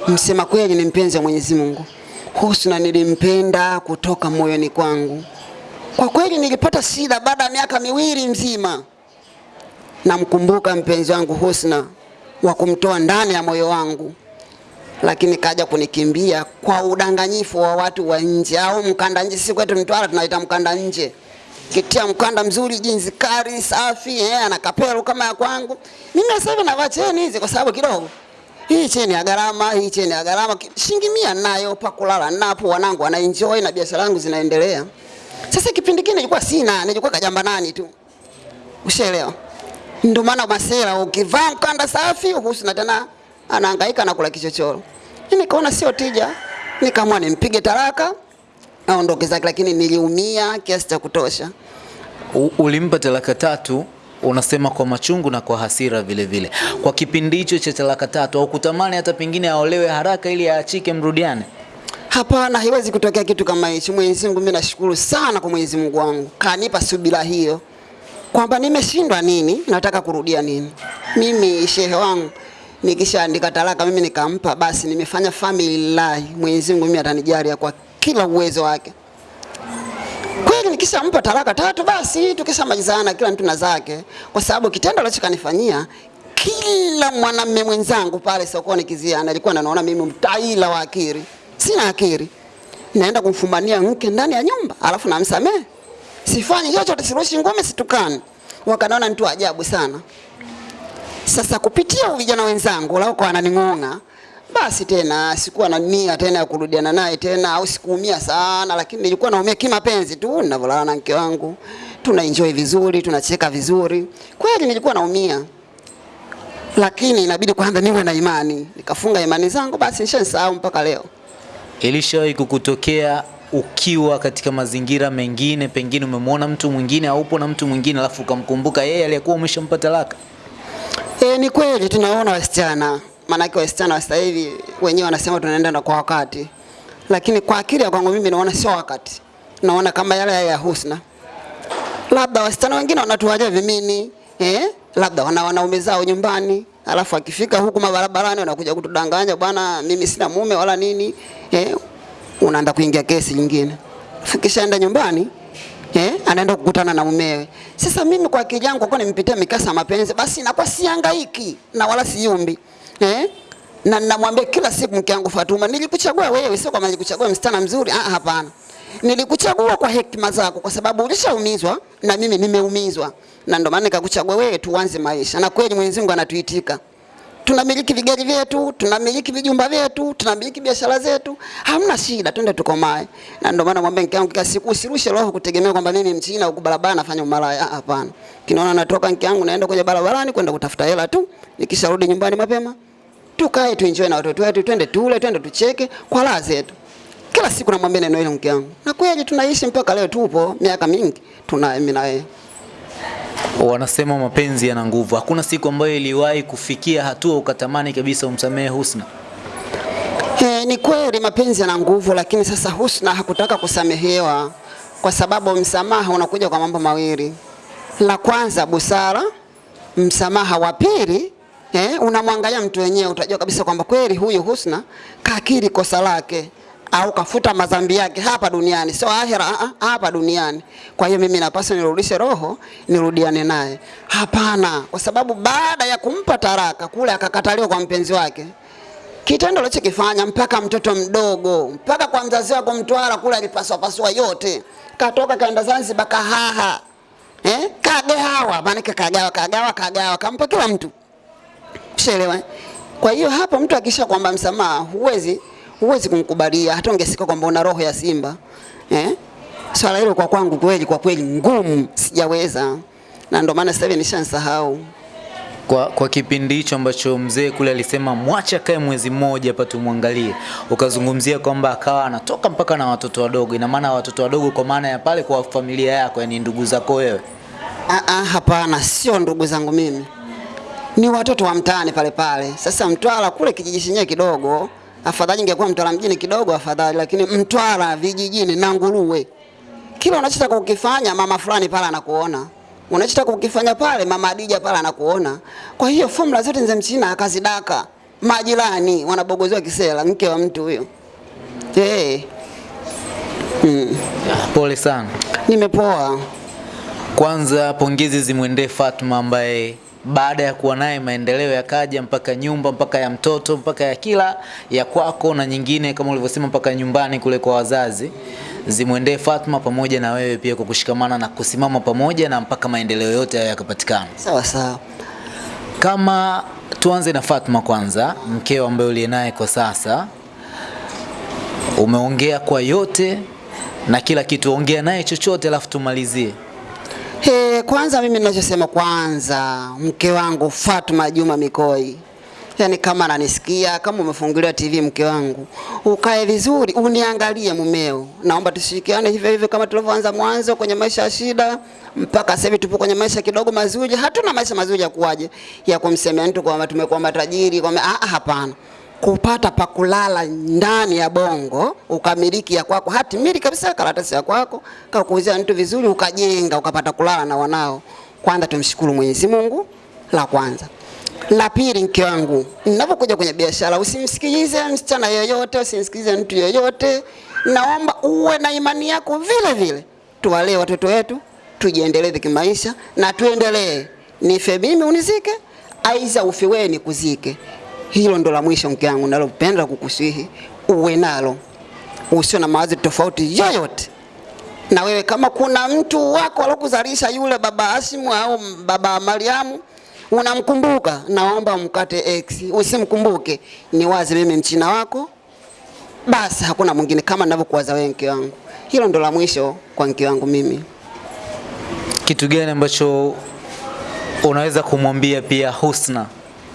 msema kweli, ni mpenzi wa Mwenyezi Mungu. Husna nilimpenda kutoka moyoni kwangu. Kwa kweli nilipata shida baada ya miaka miwili mzima. Namkumbuka mpenzi wangu Husna wa kumtoa ndani ya moyo wangu, lakini kaja kunikimbia kwa udanganyifu wa watu wa nje au mkanda nje. Sisi kwetu Mtwara tunaita mkanda nje kitia mkanda mzuri jinsi kari safi eh, ana kapelo kama ya kwangu. Mimi sasa hivi navaa cheni hizi kwa sababu kidogo hii cheni ya gharama, hii cheni ya gharama, shilingi mia nayo pa kulala napo, wanangu wana enjoy na biashara yangu zinaendelea. Sasa kipindi kile nilikuwa sina, nilikuwa kajamba nani tu, ushaelewa? Ndio maana masela, ukivaa mkanda safi husina tena anahangaika na kula kichochoro. Mimi nikaona sio tija, nikaamua nimpige talaka aondoke zake, lakini niliumia kiasi cha kutosha. U- Ulimpa talaka tatu, unasema kwa machungu na kwa hasira vile vile. Kwa kipindi hicho cha talaka tatu, au kutamani hata pengine aolewe haraka ili aachike, mrudiane? Hapana, haiwezi kutokea kitu kama hicho. Mwenyezi Mungu, mimi nashukuru sana kwa Mwenyezi Mungu wangu, kanipa subira hiyo kwamba nimeshindwa nini, nataka kurudia nini. Mimi shehe wangu nikishaandika talaka mimi nikampa, basi nimefanya family lillahi. Mwenyezi Mungu mimi atanijalia kwa kila uwezo wake. Kweli nikishampa talaka tatu, basi tukishamalizana kila mtu na zake, kwa sababu kitendo alichokanifanyia kila mwanamume mwenzangu pale sokoni Kiziani alikuwa ananiona mimi mtaila wa akili. Sina akili, naenda kumfumania mke ndani ya nyumba alafu namsamehe, sifanyi chochote, sirushi ngome, situkani. Wakanaona mtu ajabu sana. Sasa kupitia vijana wenzangu lao kwa wananing'ong'a, basi tena sikuwa na nia tena ya kurudiana naye tena, au sikuumia sana, lakini nilikuwa naumia kimapenzi tu, ninavyolala na mke wangu, tuna enjoy vizuri, tunacheka vizuri. Kweli nilikuwa naumia, lakini inabidi kwanza niwe na imani, nikafunga imani zangu, basi nishasahau mpaka leo. Ilishawahi kukutokea ukiwa katika mazingira mengine, pengine umemwona mtu mwingine au upo na mtu mwingine alafu ukamkumbuka yeye aliyekuwa umeshampa talaka? E, ni kweli tunaona wasichana, maanake wasichana wa sasa hivi wenyewe wanasema tunaenda na kwa wakati, lakini kwa akili ya kwangu mimi naona sio wakati, naona kama yale ya Husna. Labda wasichana wengine wanatuaja vimini eh? labda wana wanaume zao nyumbani, alafu akifika huku mabarabarani wanakuja kutudanganya, bwana, mimi sina mume wala nini eh? unaenda kuingia kesi nyingine, fikishaenda nyumbani eh, anaenda kukutana na mumewe. Sasa mimi kwa kijangu kwa nimpitia mikasa ya mapenzi, basi inakuwa siangaiki na wala siumbi eh, na namwambia kila siku mke wangu Fatuma, nilikuchagua wewe, sio kama nilikuchagua msichana mzuri. Ah, hapana, nilikuchagua kwa hekima zako, kwa sababu ulishaumizwa na mimi nimeumizwa, na ndio maana nikakuchagua wewe, tuanze maisha. Na kweli Mwenyezi Mungu anatuitika tunamiliki vigari vyetu, tunamiliki vijumba vyetu, tunamiliki biashara zetu, hamna shida, twende tukomae. Na ndio maana mwambie mke wangu kila siku usirushe roho kutegemea kwamba mimi mchina huko barabara nafanya umalaya. Ah, Hapana, kinaona natoka mke wangu naenda kwenye barabarani kwenda kutafuta hela tu, nikisharudi nyumbani mapema tukae tuenjoy na watoto wetu, twende tule, twende tucheke kwa raha zetu. Kila siku namwambia neno hilo mke wangu, na kweli tunaishi mpaka leo, tupo miaka mingi, tunaye mimi na yeye. Wanasema mapenzi yana nguvu. Hakuna siku ambayo iliwahi kufikia hatua ukatamani kabisa umsamehe Husna? Eh, ni kweli mapenzi yana nguvu, lakini sasa Husna hakutaka kusamehewa kwa sababu msamaha unakuja kwa mambo mawili. La kwanza busara, msamaha wa pili eh, unamwangalia mtu wenyewe, utajua kabisa kwamba kweli huyu Husna kakiri kosa lake au kafuta madhambi yake hapa duniani, sio ahera, ah, ah, hapa duniani. Kwa hiyo mimi napaswa nirudishe roho, nirudiane naye? Hapana, kwa sababu baada ya kumpa taraka kule akakataliwa kwa mpenzi wake, kitendo alichokifanya mpaka mtoto mdogo mpaka kwa mzazi wako Mtwara kule alipaswa pasua yote, katoka kaenda Zanzibar kahaha eh, kagawa maana kagawa kagawa kagawa kampa kila mtu, ushaelewa? Kwa hiyo hapo mtu akisha kwamba msamaha, huwezi huwezi kumkubalia, hata ungesika kwamba una roho ya simba eh? Swala hilo kwa kwangu kweli, kwa kweli ngumu, sijaweza, na ndio maana sasa hivi nishansahau. Kwa, kwa kipindi hicho ambacho mzee kule alisema mwache akae mwezi mmoja hapa tumwangalie, ukazungumzia kwamba akawa anatoka mpaka na watoto wadogo. Ina maana watoto wadogo kwa maana ya pale kwa familia yako, yani ndugu zako wewe? Ah, ah, hapana, sio ndugu zangu mimi, ni watoto wa mtaani pale pale. Sasa Mtwara kule kijiji chenyewe kidogo, afadhali ingekuwa Mtwara mjini kidogo afadhali, lakini Mtwara vijijini na nguruwe, kila unachotaka kukifanya mama fulani pale anakuona, unachotaka kukifanya pale mama Adija pale anakuona. Kwa hiyo formula zote za mchina akazidaka, majirani wanabogozewa kisela, mke wa mtu huyo. Hey, Pole sana. nimepoa. Kwanza pongezi zimwendee Fatma ambaye baada ya kuwa naye maendeleo yakaja mpaka nyumba mpaka ya mtoto mpaka ya kila ya kwako na nyingine kama ulivyosema mpaka nyumbani kule kwa wazazi. Zimwendee Fatma pamoja na wewe pia kwa kushikamana na kusimama pamoja na mpaka maendeleo yote hayo yakapatikana. Sawa sawa. Kama tuanze na Fatma kwanza, mkeo ambaye uliye naye kwa sasa, umeongea kwa yote na kila kitu, ongea naye chochote alafu tumalizie. He, kwanza mimi ninachosema kwanza, mke wangu Fatuma Juma Mikoi, yaani kama ananisikia, kama umefungulia TV, mke wangu, ukae vizuri, uniangalie mumeo. Naomba tushirikiane hivyo hivyo kama tulivyoanza mwanzo kwenye maisha ya shida mpaka sasa hivi tupo kwenye maisha kidogo mazuri. Hatuna maisha mazuri ya kuwaje ya kumsemea mtu kwamba tumekuwa matajiri kwamba ah, ah, hapana kupata pa kulala ndani ya bongo ukamiliki ya kwako. Hati mili kabisa karatasi ya kwako kakuuzia mtu vizuri ukajenga ukapata kulala na wanao. Kwanza tumshukuru Mwenyezi Mungu la kwanza. La pili mke wangu ninapokuja kwenye biashara usimsikilize msichana yoyote usimsikilize mtu yoyote naomba uwe na imani yako vile vile. Tuwalee watoto wetu tujiendeleze kimaisha na tuendelee. Nife mimi unizike aiza ufe wewe nikuzike hilo ndo la mwisho mke wangu nalopenda kukusihi uwe nalo, usio na mawazo tofauti yoyote. Na wewe kama kuna mtu wako alokuzalisha yule baba Asimu au baba Mariamu unamkumbuka, naomba mkate X, usimkumbuke. Ni wazi mimi mchina wako, basi hakuna mwingine kama ninavyokuwaza wewe mke wangu. Hilo ndo la mwisho kwa mke wangu mimi. Kitu gani ambacho unaweza kumwambia pia Husna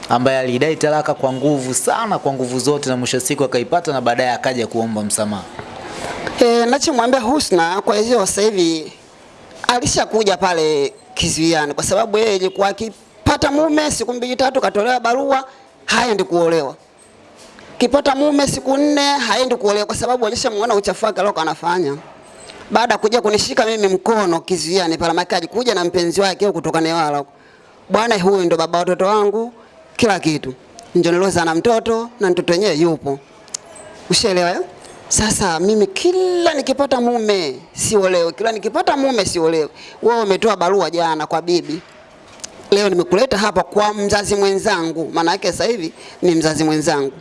ambaye alidai talaka kwa nguvu sana, kwa nguvu zote, na mwisho siku akaipata na baadaye akaja kuomba msamaha? E, nachomwambia Husna kwa hiyo sasa hivi alishakuja pale kizuiani, kwa sababu yeye ilikuwa akipata mume siku mbili tatu katolewa barua haendi kuolewa, kipata mume siku nne haendi kuolewa, kwa sababu alishamuona uchafu wake aliokuwa anafanya. Baada kuja kunishika mimi mkono kizuiani pale, makaji kuja na mpenzi wake kutoka Newala. Bwana, huyu ndo baba watoto wangu, kila kitu, ndio niloza na mtoto na mtoto wenyewe yupo Ushaelewa ya? Sasa mimi kila nikipata mume siolewe, kila nikipata mume siolewe. Wewe umetoa barua jana kwa bibi, leo nimekuleta hapa kwa mzazi mwenzangu, maana yake sasa hivi ni mzazi mwenzangu.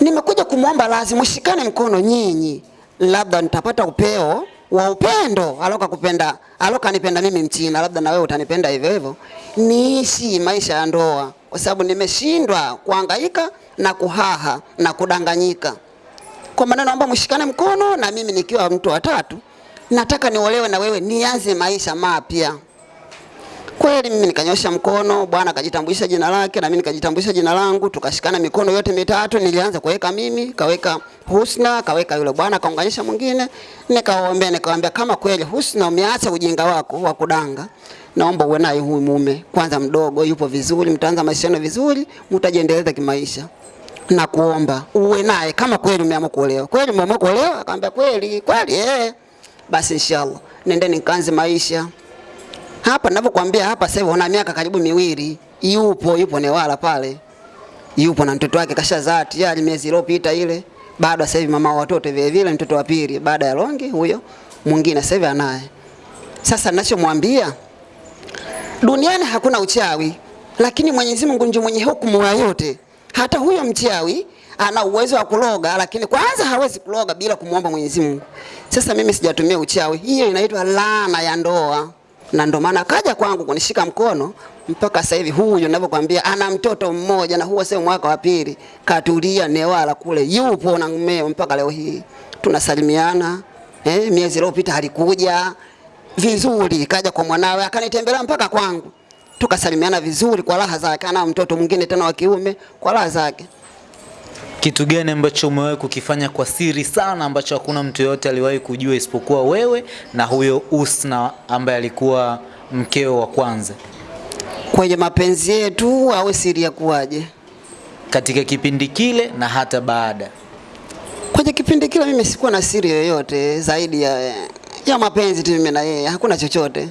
Nimekuja kumwomba lazima mshikane mkono nyinyi, labda nitapata upeo wa upendo aloka kupenda aloka nipenda mimi Mchina, labda na wewe utanipenda hivyo hivyo, niishi maisha ya ndoa, kwa sababu nimeshindwa kuhangaika na kuhaha na kudanganyika. Kwa maneno ambayo mshikane mkono, na mimi nikiwa mtu wa tatu nataka niolewe na wewe, nianze maisha mapya. Kweli mimi nikanyosha mkono, bwana akajitambulisha jina lake na mimi nikajitambulisha jina langu, tukashikana mikono yote mitatu. Nilianza kuweka mimi, kaweka Husna, kaweka yule bwana, kaunganisha mwingine, nikawaombea, nikamwambia kama kweli Husna umeacha ujinga wako wa kudanga, naomba uwe naye huyu mume kwanza, mdogo yupo vizuri, mtaanza maisha yenu vizuri, mtajiendeleza kimaisha na kuomba uwe naye kama kweli umeamua kuolewa. Kweli umeamua kuolewa? Akamwambia kweli, kweli eh. Basi inshallah nendeni nikaanze maisha hapa ninavyokuambia hapa sasa una miaka karibu miwili, yupo yupo Newala pale, yupo na mtoto wake kashazaa tayari miezi iliyopita ile. Bado sasa hivi mama wa watoto vile vile, mtoto wa pili baada ya Longi huyo mwingine sasa hivi anaye. Sasa ninachomwambia duniani hakuna uchawi, lakini Mwenyezi Mungu ndiye mwenye hukumu ya yote. Hata huyo mchawi ana uwezo wa kuloga, lakini kwanza hawezi kuloga bila kumwomba Mwenyezi Mungu. Sasa mimi sijatumia uchawi, hiyo inaitwa laana ya ndoa na ndo maana kaja kwangu kunishika mkono mpaka sasa hivi. Huyu ninavyokuambia ana mtoto mmoja, na huo sio mwaka wa pili, katulia Newala kule, yupo na mmeo mpaka leo hii tunasalimiana. Eh, miezi iliyopita alikuja vizuri, kaja kwa mwanawe akanitembelea mpaka kwangu, tukasalimiana vizuri kwa raha zake. Ana mtoto mwingine tena wa kiume kwa raha zake. Kitu gani ambacho umewahi kukifanya kwa siri sana ambacho hakuna mtu yoyote aliwahi kujua isipokuwa wewe na huyo Usna ambaye alikuwa mkeo wa kwanza? Kwenye mapenzi yetu au siri ya kuwaje? Katika kipindi kile na hata baada. Kwenye kipindi kile mimi sikuwa na siri yoyote zaidi ya, ya mapenzi tu mimi na yeye, hakuna chochote,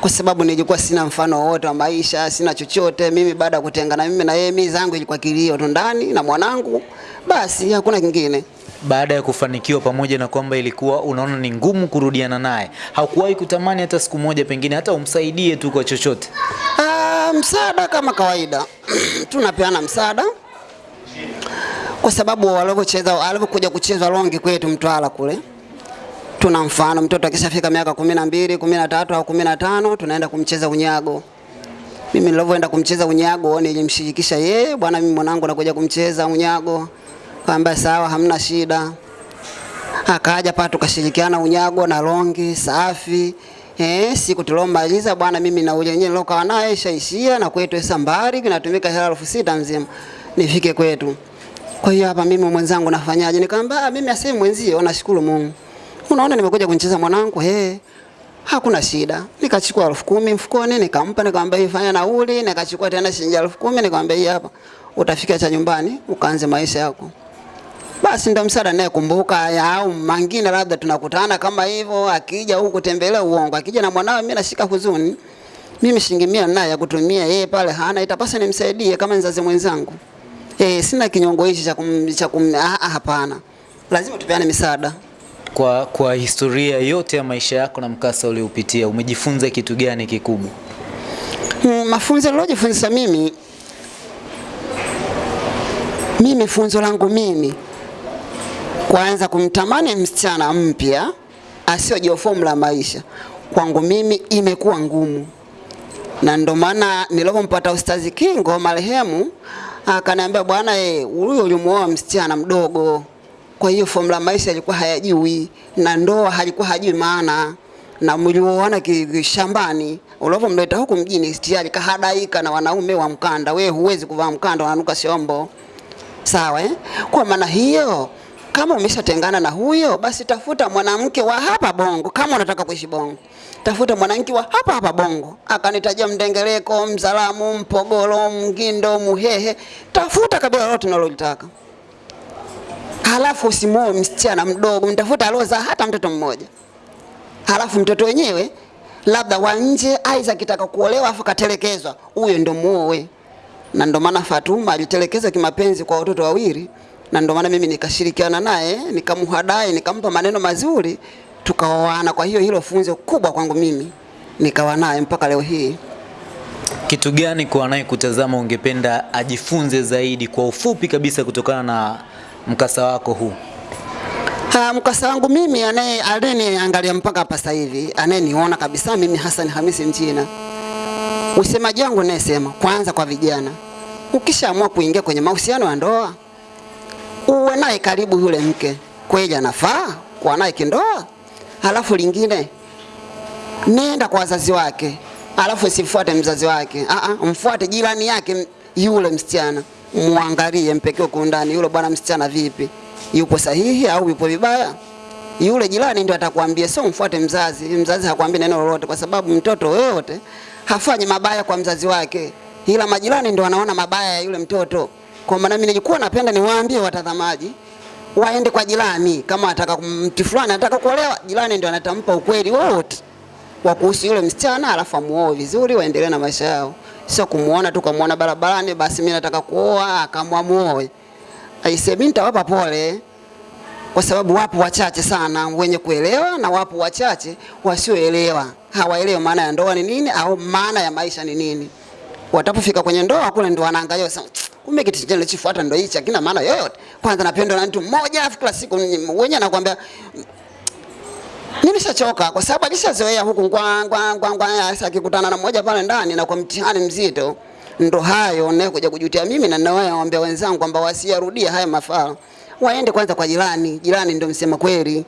kwa sababu nilikuwa sina mfano wowote wa maisha, sina chochote mimi. Baada ya kutengana mimi na yeye, mimi zangu ilikuwa kilio tu ndani na mwanangu, basi hakuna kingine. Baada ya kufanikiwa, pamoja na kwamba ilikuwa unaona ni ngumu kurudiana naye, haukuwahi kutamani hata siku moja pengine hata umsaidie tu kwa chochote? Ah, msaada kama kawaida tunapeana msaada kwa sababu walivyocheza alivyokuja kuchezwa longi kwetu Mtwara kule, tuna mfano mtoto akishafika miaka kumi na mbili kumi na tatu au kumi na tano tunaenda kumcheza unyago. Mimi nilivyoenda kumcheza unyago nilimshirikisha yeye, bwana, mimi mwanangu nakuja kumcheza unyago. Kaambia sawa, hamna shida. Akaja pale tukashirikiana unyago na longi safi. Eh, siku tuliomaliza bwana, mimi na ule yenyewe nilokuwa naye ishaishia na kwetu Sambari kinatumika hela elfu sita nzima nifike kwetu. Kwa hiyo hapa mimi mwenzangu nafanyaje? Nikamwambia ah, mimi aseme mwenzie, nashukuru Mungu. Unaona nimekuja kumcheza mwanangu, eh. Hakuna shida. Nikachukua elfu kumi mfukoni nikampa, nikamwambia ifanya fanya nauli, nikachukua tena shilingi elfu kumi nikamwambia hii hapa. Utafika cha nyumbani ukaanze maisha yako. Basi ndo kumbuka ya au mangine labda tunakutana kama hivyo, akija huku kutembelea uongo, akija na mwanawe mimi nashika huzuni. Mimi shilingi mia naye ya kutumia yeye pale hana, itapasa nimsaidie kama mzazi mwenzangu. Eh, sina kinyongo hichi cha cha ah, ah, hapana. Lazima tupeane misaada. Kwa, kwa historia yote ya maisha yako na mkasa uliopitia umejifunza kitu gani kikubwa? Mm, mafunzo nilojifunza mimi mimi funzo langu mimi kwanza kumtamani msichana mpya asiyojua fomu la maisha kwangu mimi imekuwa ngumu, na ndo maana nilipompata Ustazi Kingo marehemu akaniambia, bwana eh, huyo ulimuoa msichana mdogo, kwa hiyo fomu la maisha alikuwa hayajui na ndoa halikuwa hajui maana. na mlioana kishambani ulivyomleta huku mjini tayari kahadaika na wanaume wa mkanda. We huwezi kuvaa mkanda, unanuka shombo. Sawa eh? Kwa maana hiyo kama umeshatengana na huyo basi tafuta mwanamke wa hapa Bongo. Kama unataka kuishi Bongo, tafuta mwanamke wa hapa hapa Bongo. Akanitajia Mdengereko, Mzalamu, Mpogolo, Mgindo, Muhehe, tafuta kabila lolote unalolitaka. Halafu usimuoe msichana mdogo, mtafuta aloza hata mtoto mmoja. Halafu mtoto wenyewe labda wa nje, aidha akitaka kuolewa afu katelekezwa, huyo ndo muoe na ndo maana Fatuma alitelekeza kimapenzi kwa watoto wawili, na ndo maana mimi nikashirikiana naye nikamuhadai, nikampa maneno mazuri, tukaoana. Kwa hiyo hilo funzo kubwa kwangu mimi, nikawa naye mpaka leo hii. Kitu gani kwa anayekutazama ungependa ajifunze zaidi kwa ufupi kabisa kutokana na mkasa wako huu? Ha, mkasa wangu mimi anaye angalia mpaka hapa sasa hivi, anayeniona kabisa mimi Hassan Hamisi Mchina, usemaji wangu nayesema kwanza kwa vijana, ukishaamua kuingia kwenye mahusiano ya ndoa uwe naye karibu yule mke, kweli anafaa kuwa naye kindoa. Halafu lingine, nenda kwa wazazi wake, halafu usifuate mzazi wake, Aa, mfuate jirani yake yule msichana, muangalie, mpekee kwa ndani, yule bwana msichana vipi, yupo sahihi au yupo vibaya. Yule jirani ndio atakwambia, sio mfuate mzazi. Mzazi hakwambii neno lolote, kwa sababu mtoto yoyote hafanyi mabaya kwa mzazi wake, ila majirani ndio wanaona mabaya ya yule mtoto. Kwa maana mimi nilikuwa napenda niwaambie watazamaji waende kwa jirani, kama ataka mtu fulani anataka kuolewa, jirani ndio anatampa ukweli wote wa kuhusu yule msichana, alafu amuoe vizuri, waendelee na maisha yao, sio kumuona tu kumuona barabarani, basi mimi nataka kuoa, akamwa muoe. Aise, mimi nitawapa pole kwa sababu wapo wachache sana wenye kuelewa na wapo wachache wasioelewa. Hawaelewi maana ya ndoa ni nini au maana ya maisha ni nini. Watapofika kwenye ndoa kule ndo wanaangalia sasa, kumbe kitu chenye nilichofuata ndo hichi, hakina maana yoyote. Kwanza napendwa na mtu mmoja, afu kila siku wenyewe anakuambia nimeshachoka kwa sababu alishazoea huku ngwa ngwa ngwa ngwa, akikutana na mmoja pale ndani na kwa mtihani mzito, ndo hayo naye nakuja kujutia mimi, na nawaambia wenzangu kwamba wasiyarudie haya mafaa, waende kwanza kwa jirani. Jirani ndo msema kweli.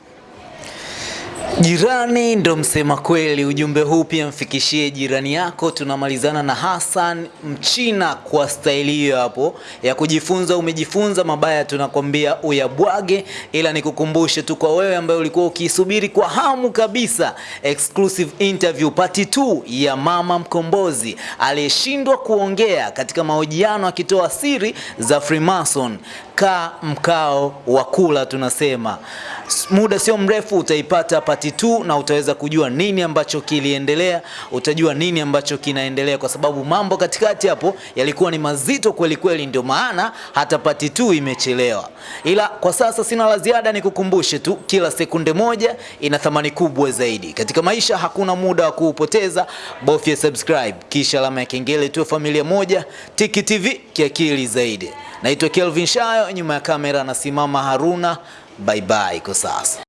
Jirani ndo msema kweli. Ujumbe huu pia mfikishie jirani yako. Tunamalizana na Hassan Mchina kwa staili hiyo hapo ya kujifunza. Umejifunza mabaya, tunakwambia uyabwage, ila nikukumbushe tu kwa wewe ambaye ulikuwa ukisubiri kwa hamu kabisa exclusive interview part 2 ya Mama Mkombozi aliyeshindwa kuongea katika mahojiano akitoa siri za Freemason. Kaa mkao wa kula, tunasema muda sio mrefu utaipata pati tu na utaweza kujua nini ambacho kiliendelea, utajua nini ambacho kinaendelea, kwa sababu mambo katikati hapo yalikuwa ni mazito kweli kweli, ndio maana hata pati tu imechelewa. Ila kwa sasa sina la ziada, nikukumbushe tu, kila sekunde moja ina thamani kubwa zaidi katika maisha. Hakuna muda wa kuupoteza, bofya subscribe kisha alama ya kengele, tuwe familia moja. Tiki TV kiakili zaidi. Naitwa Kelvin Shayo, nyuma ya kamera anasimama Haruna. Bye bye kwa sasa.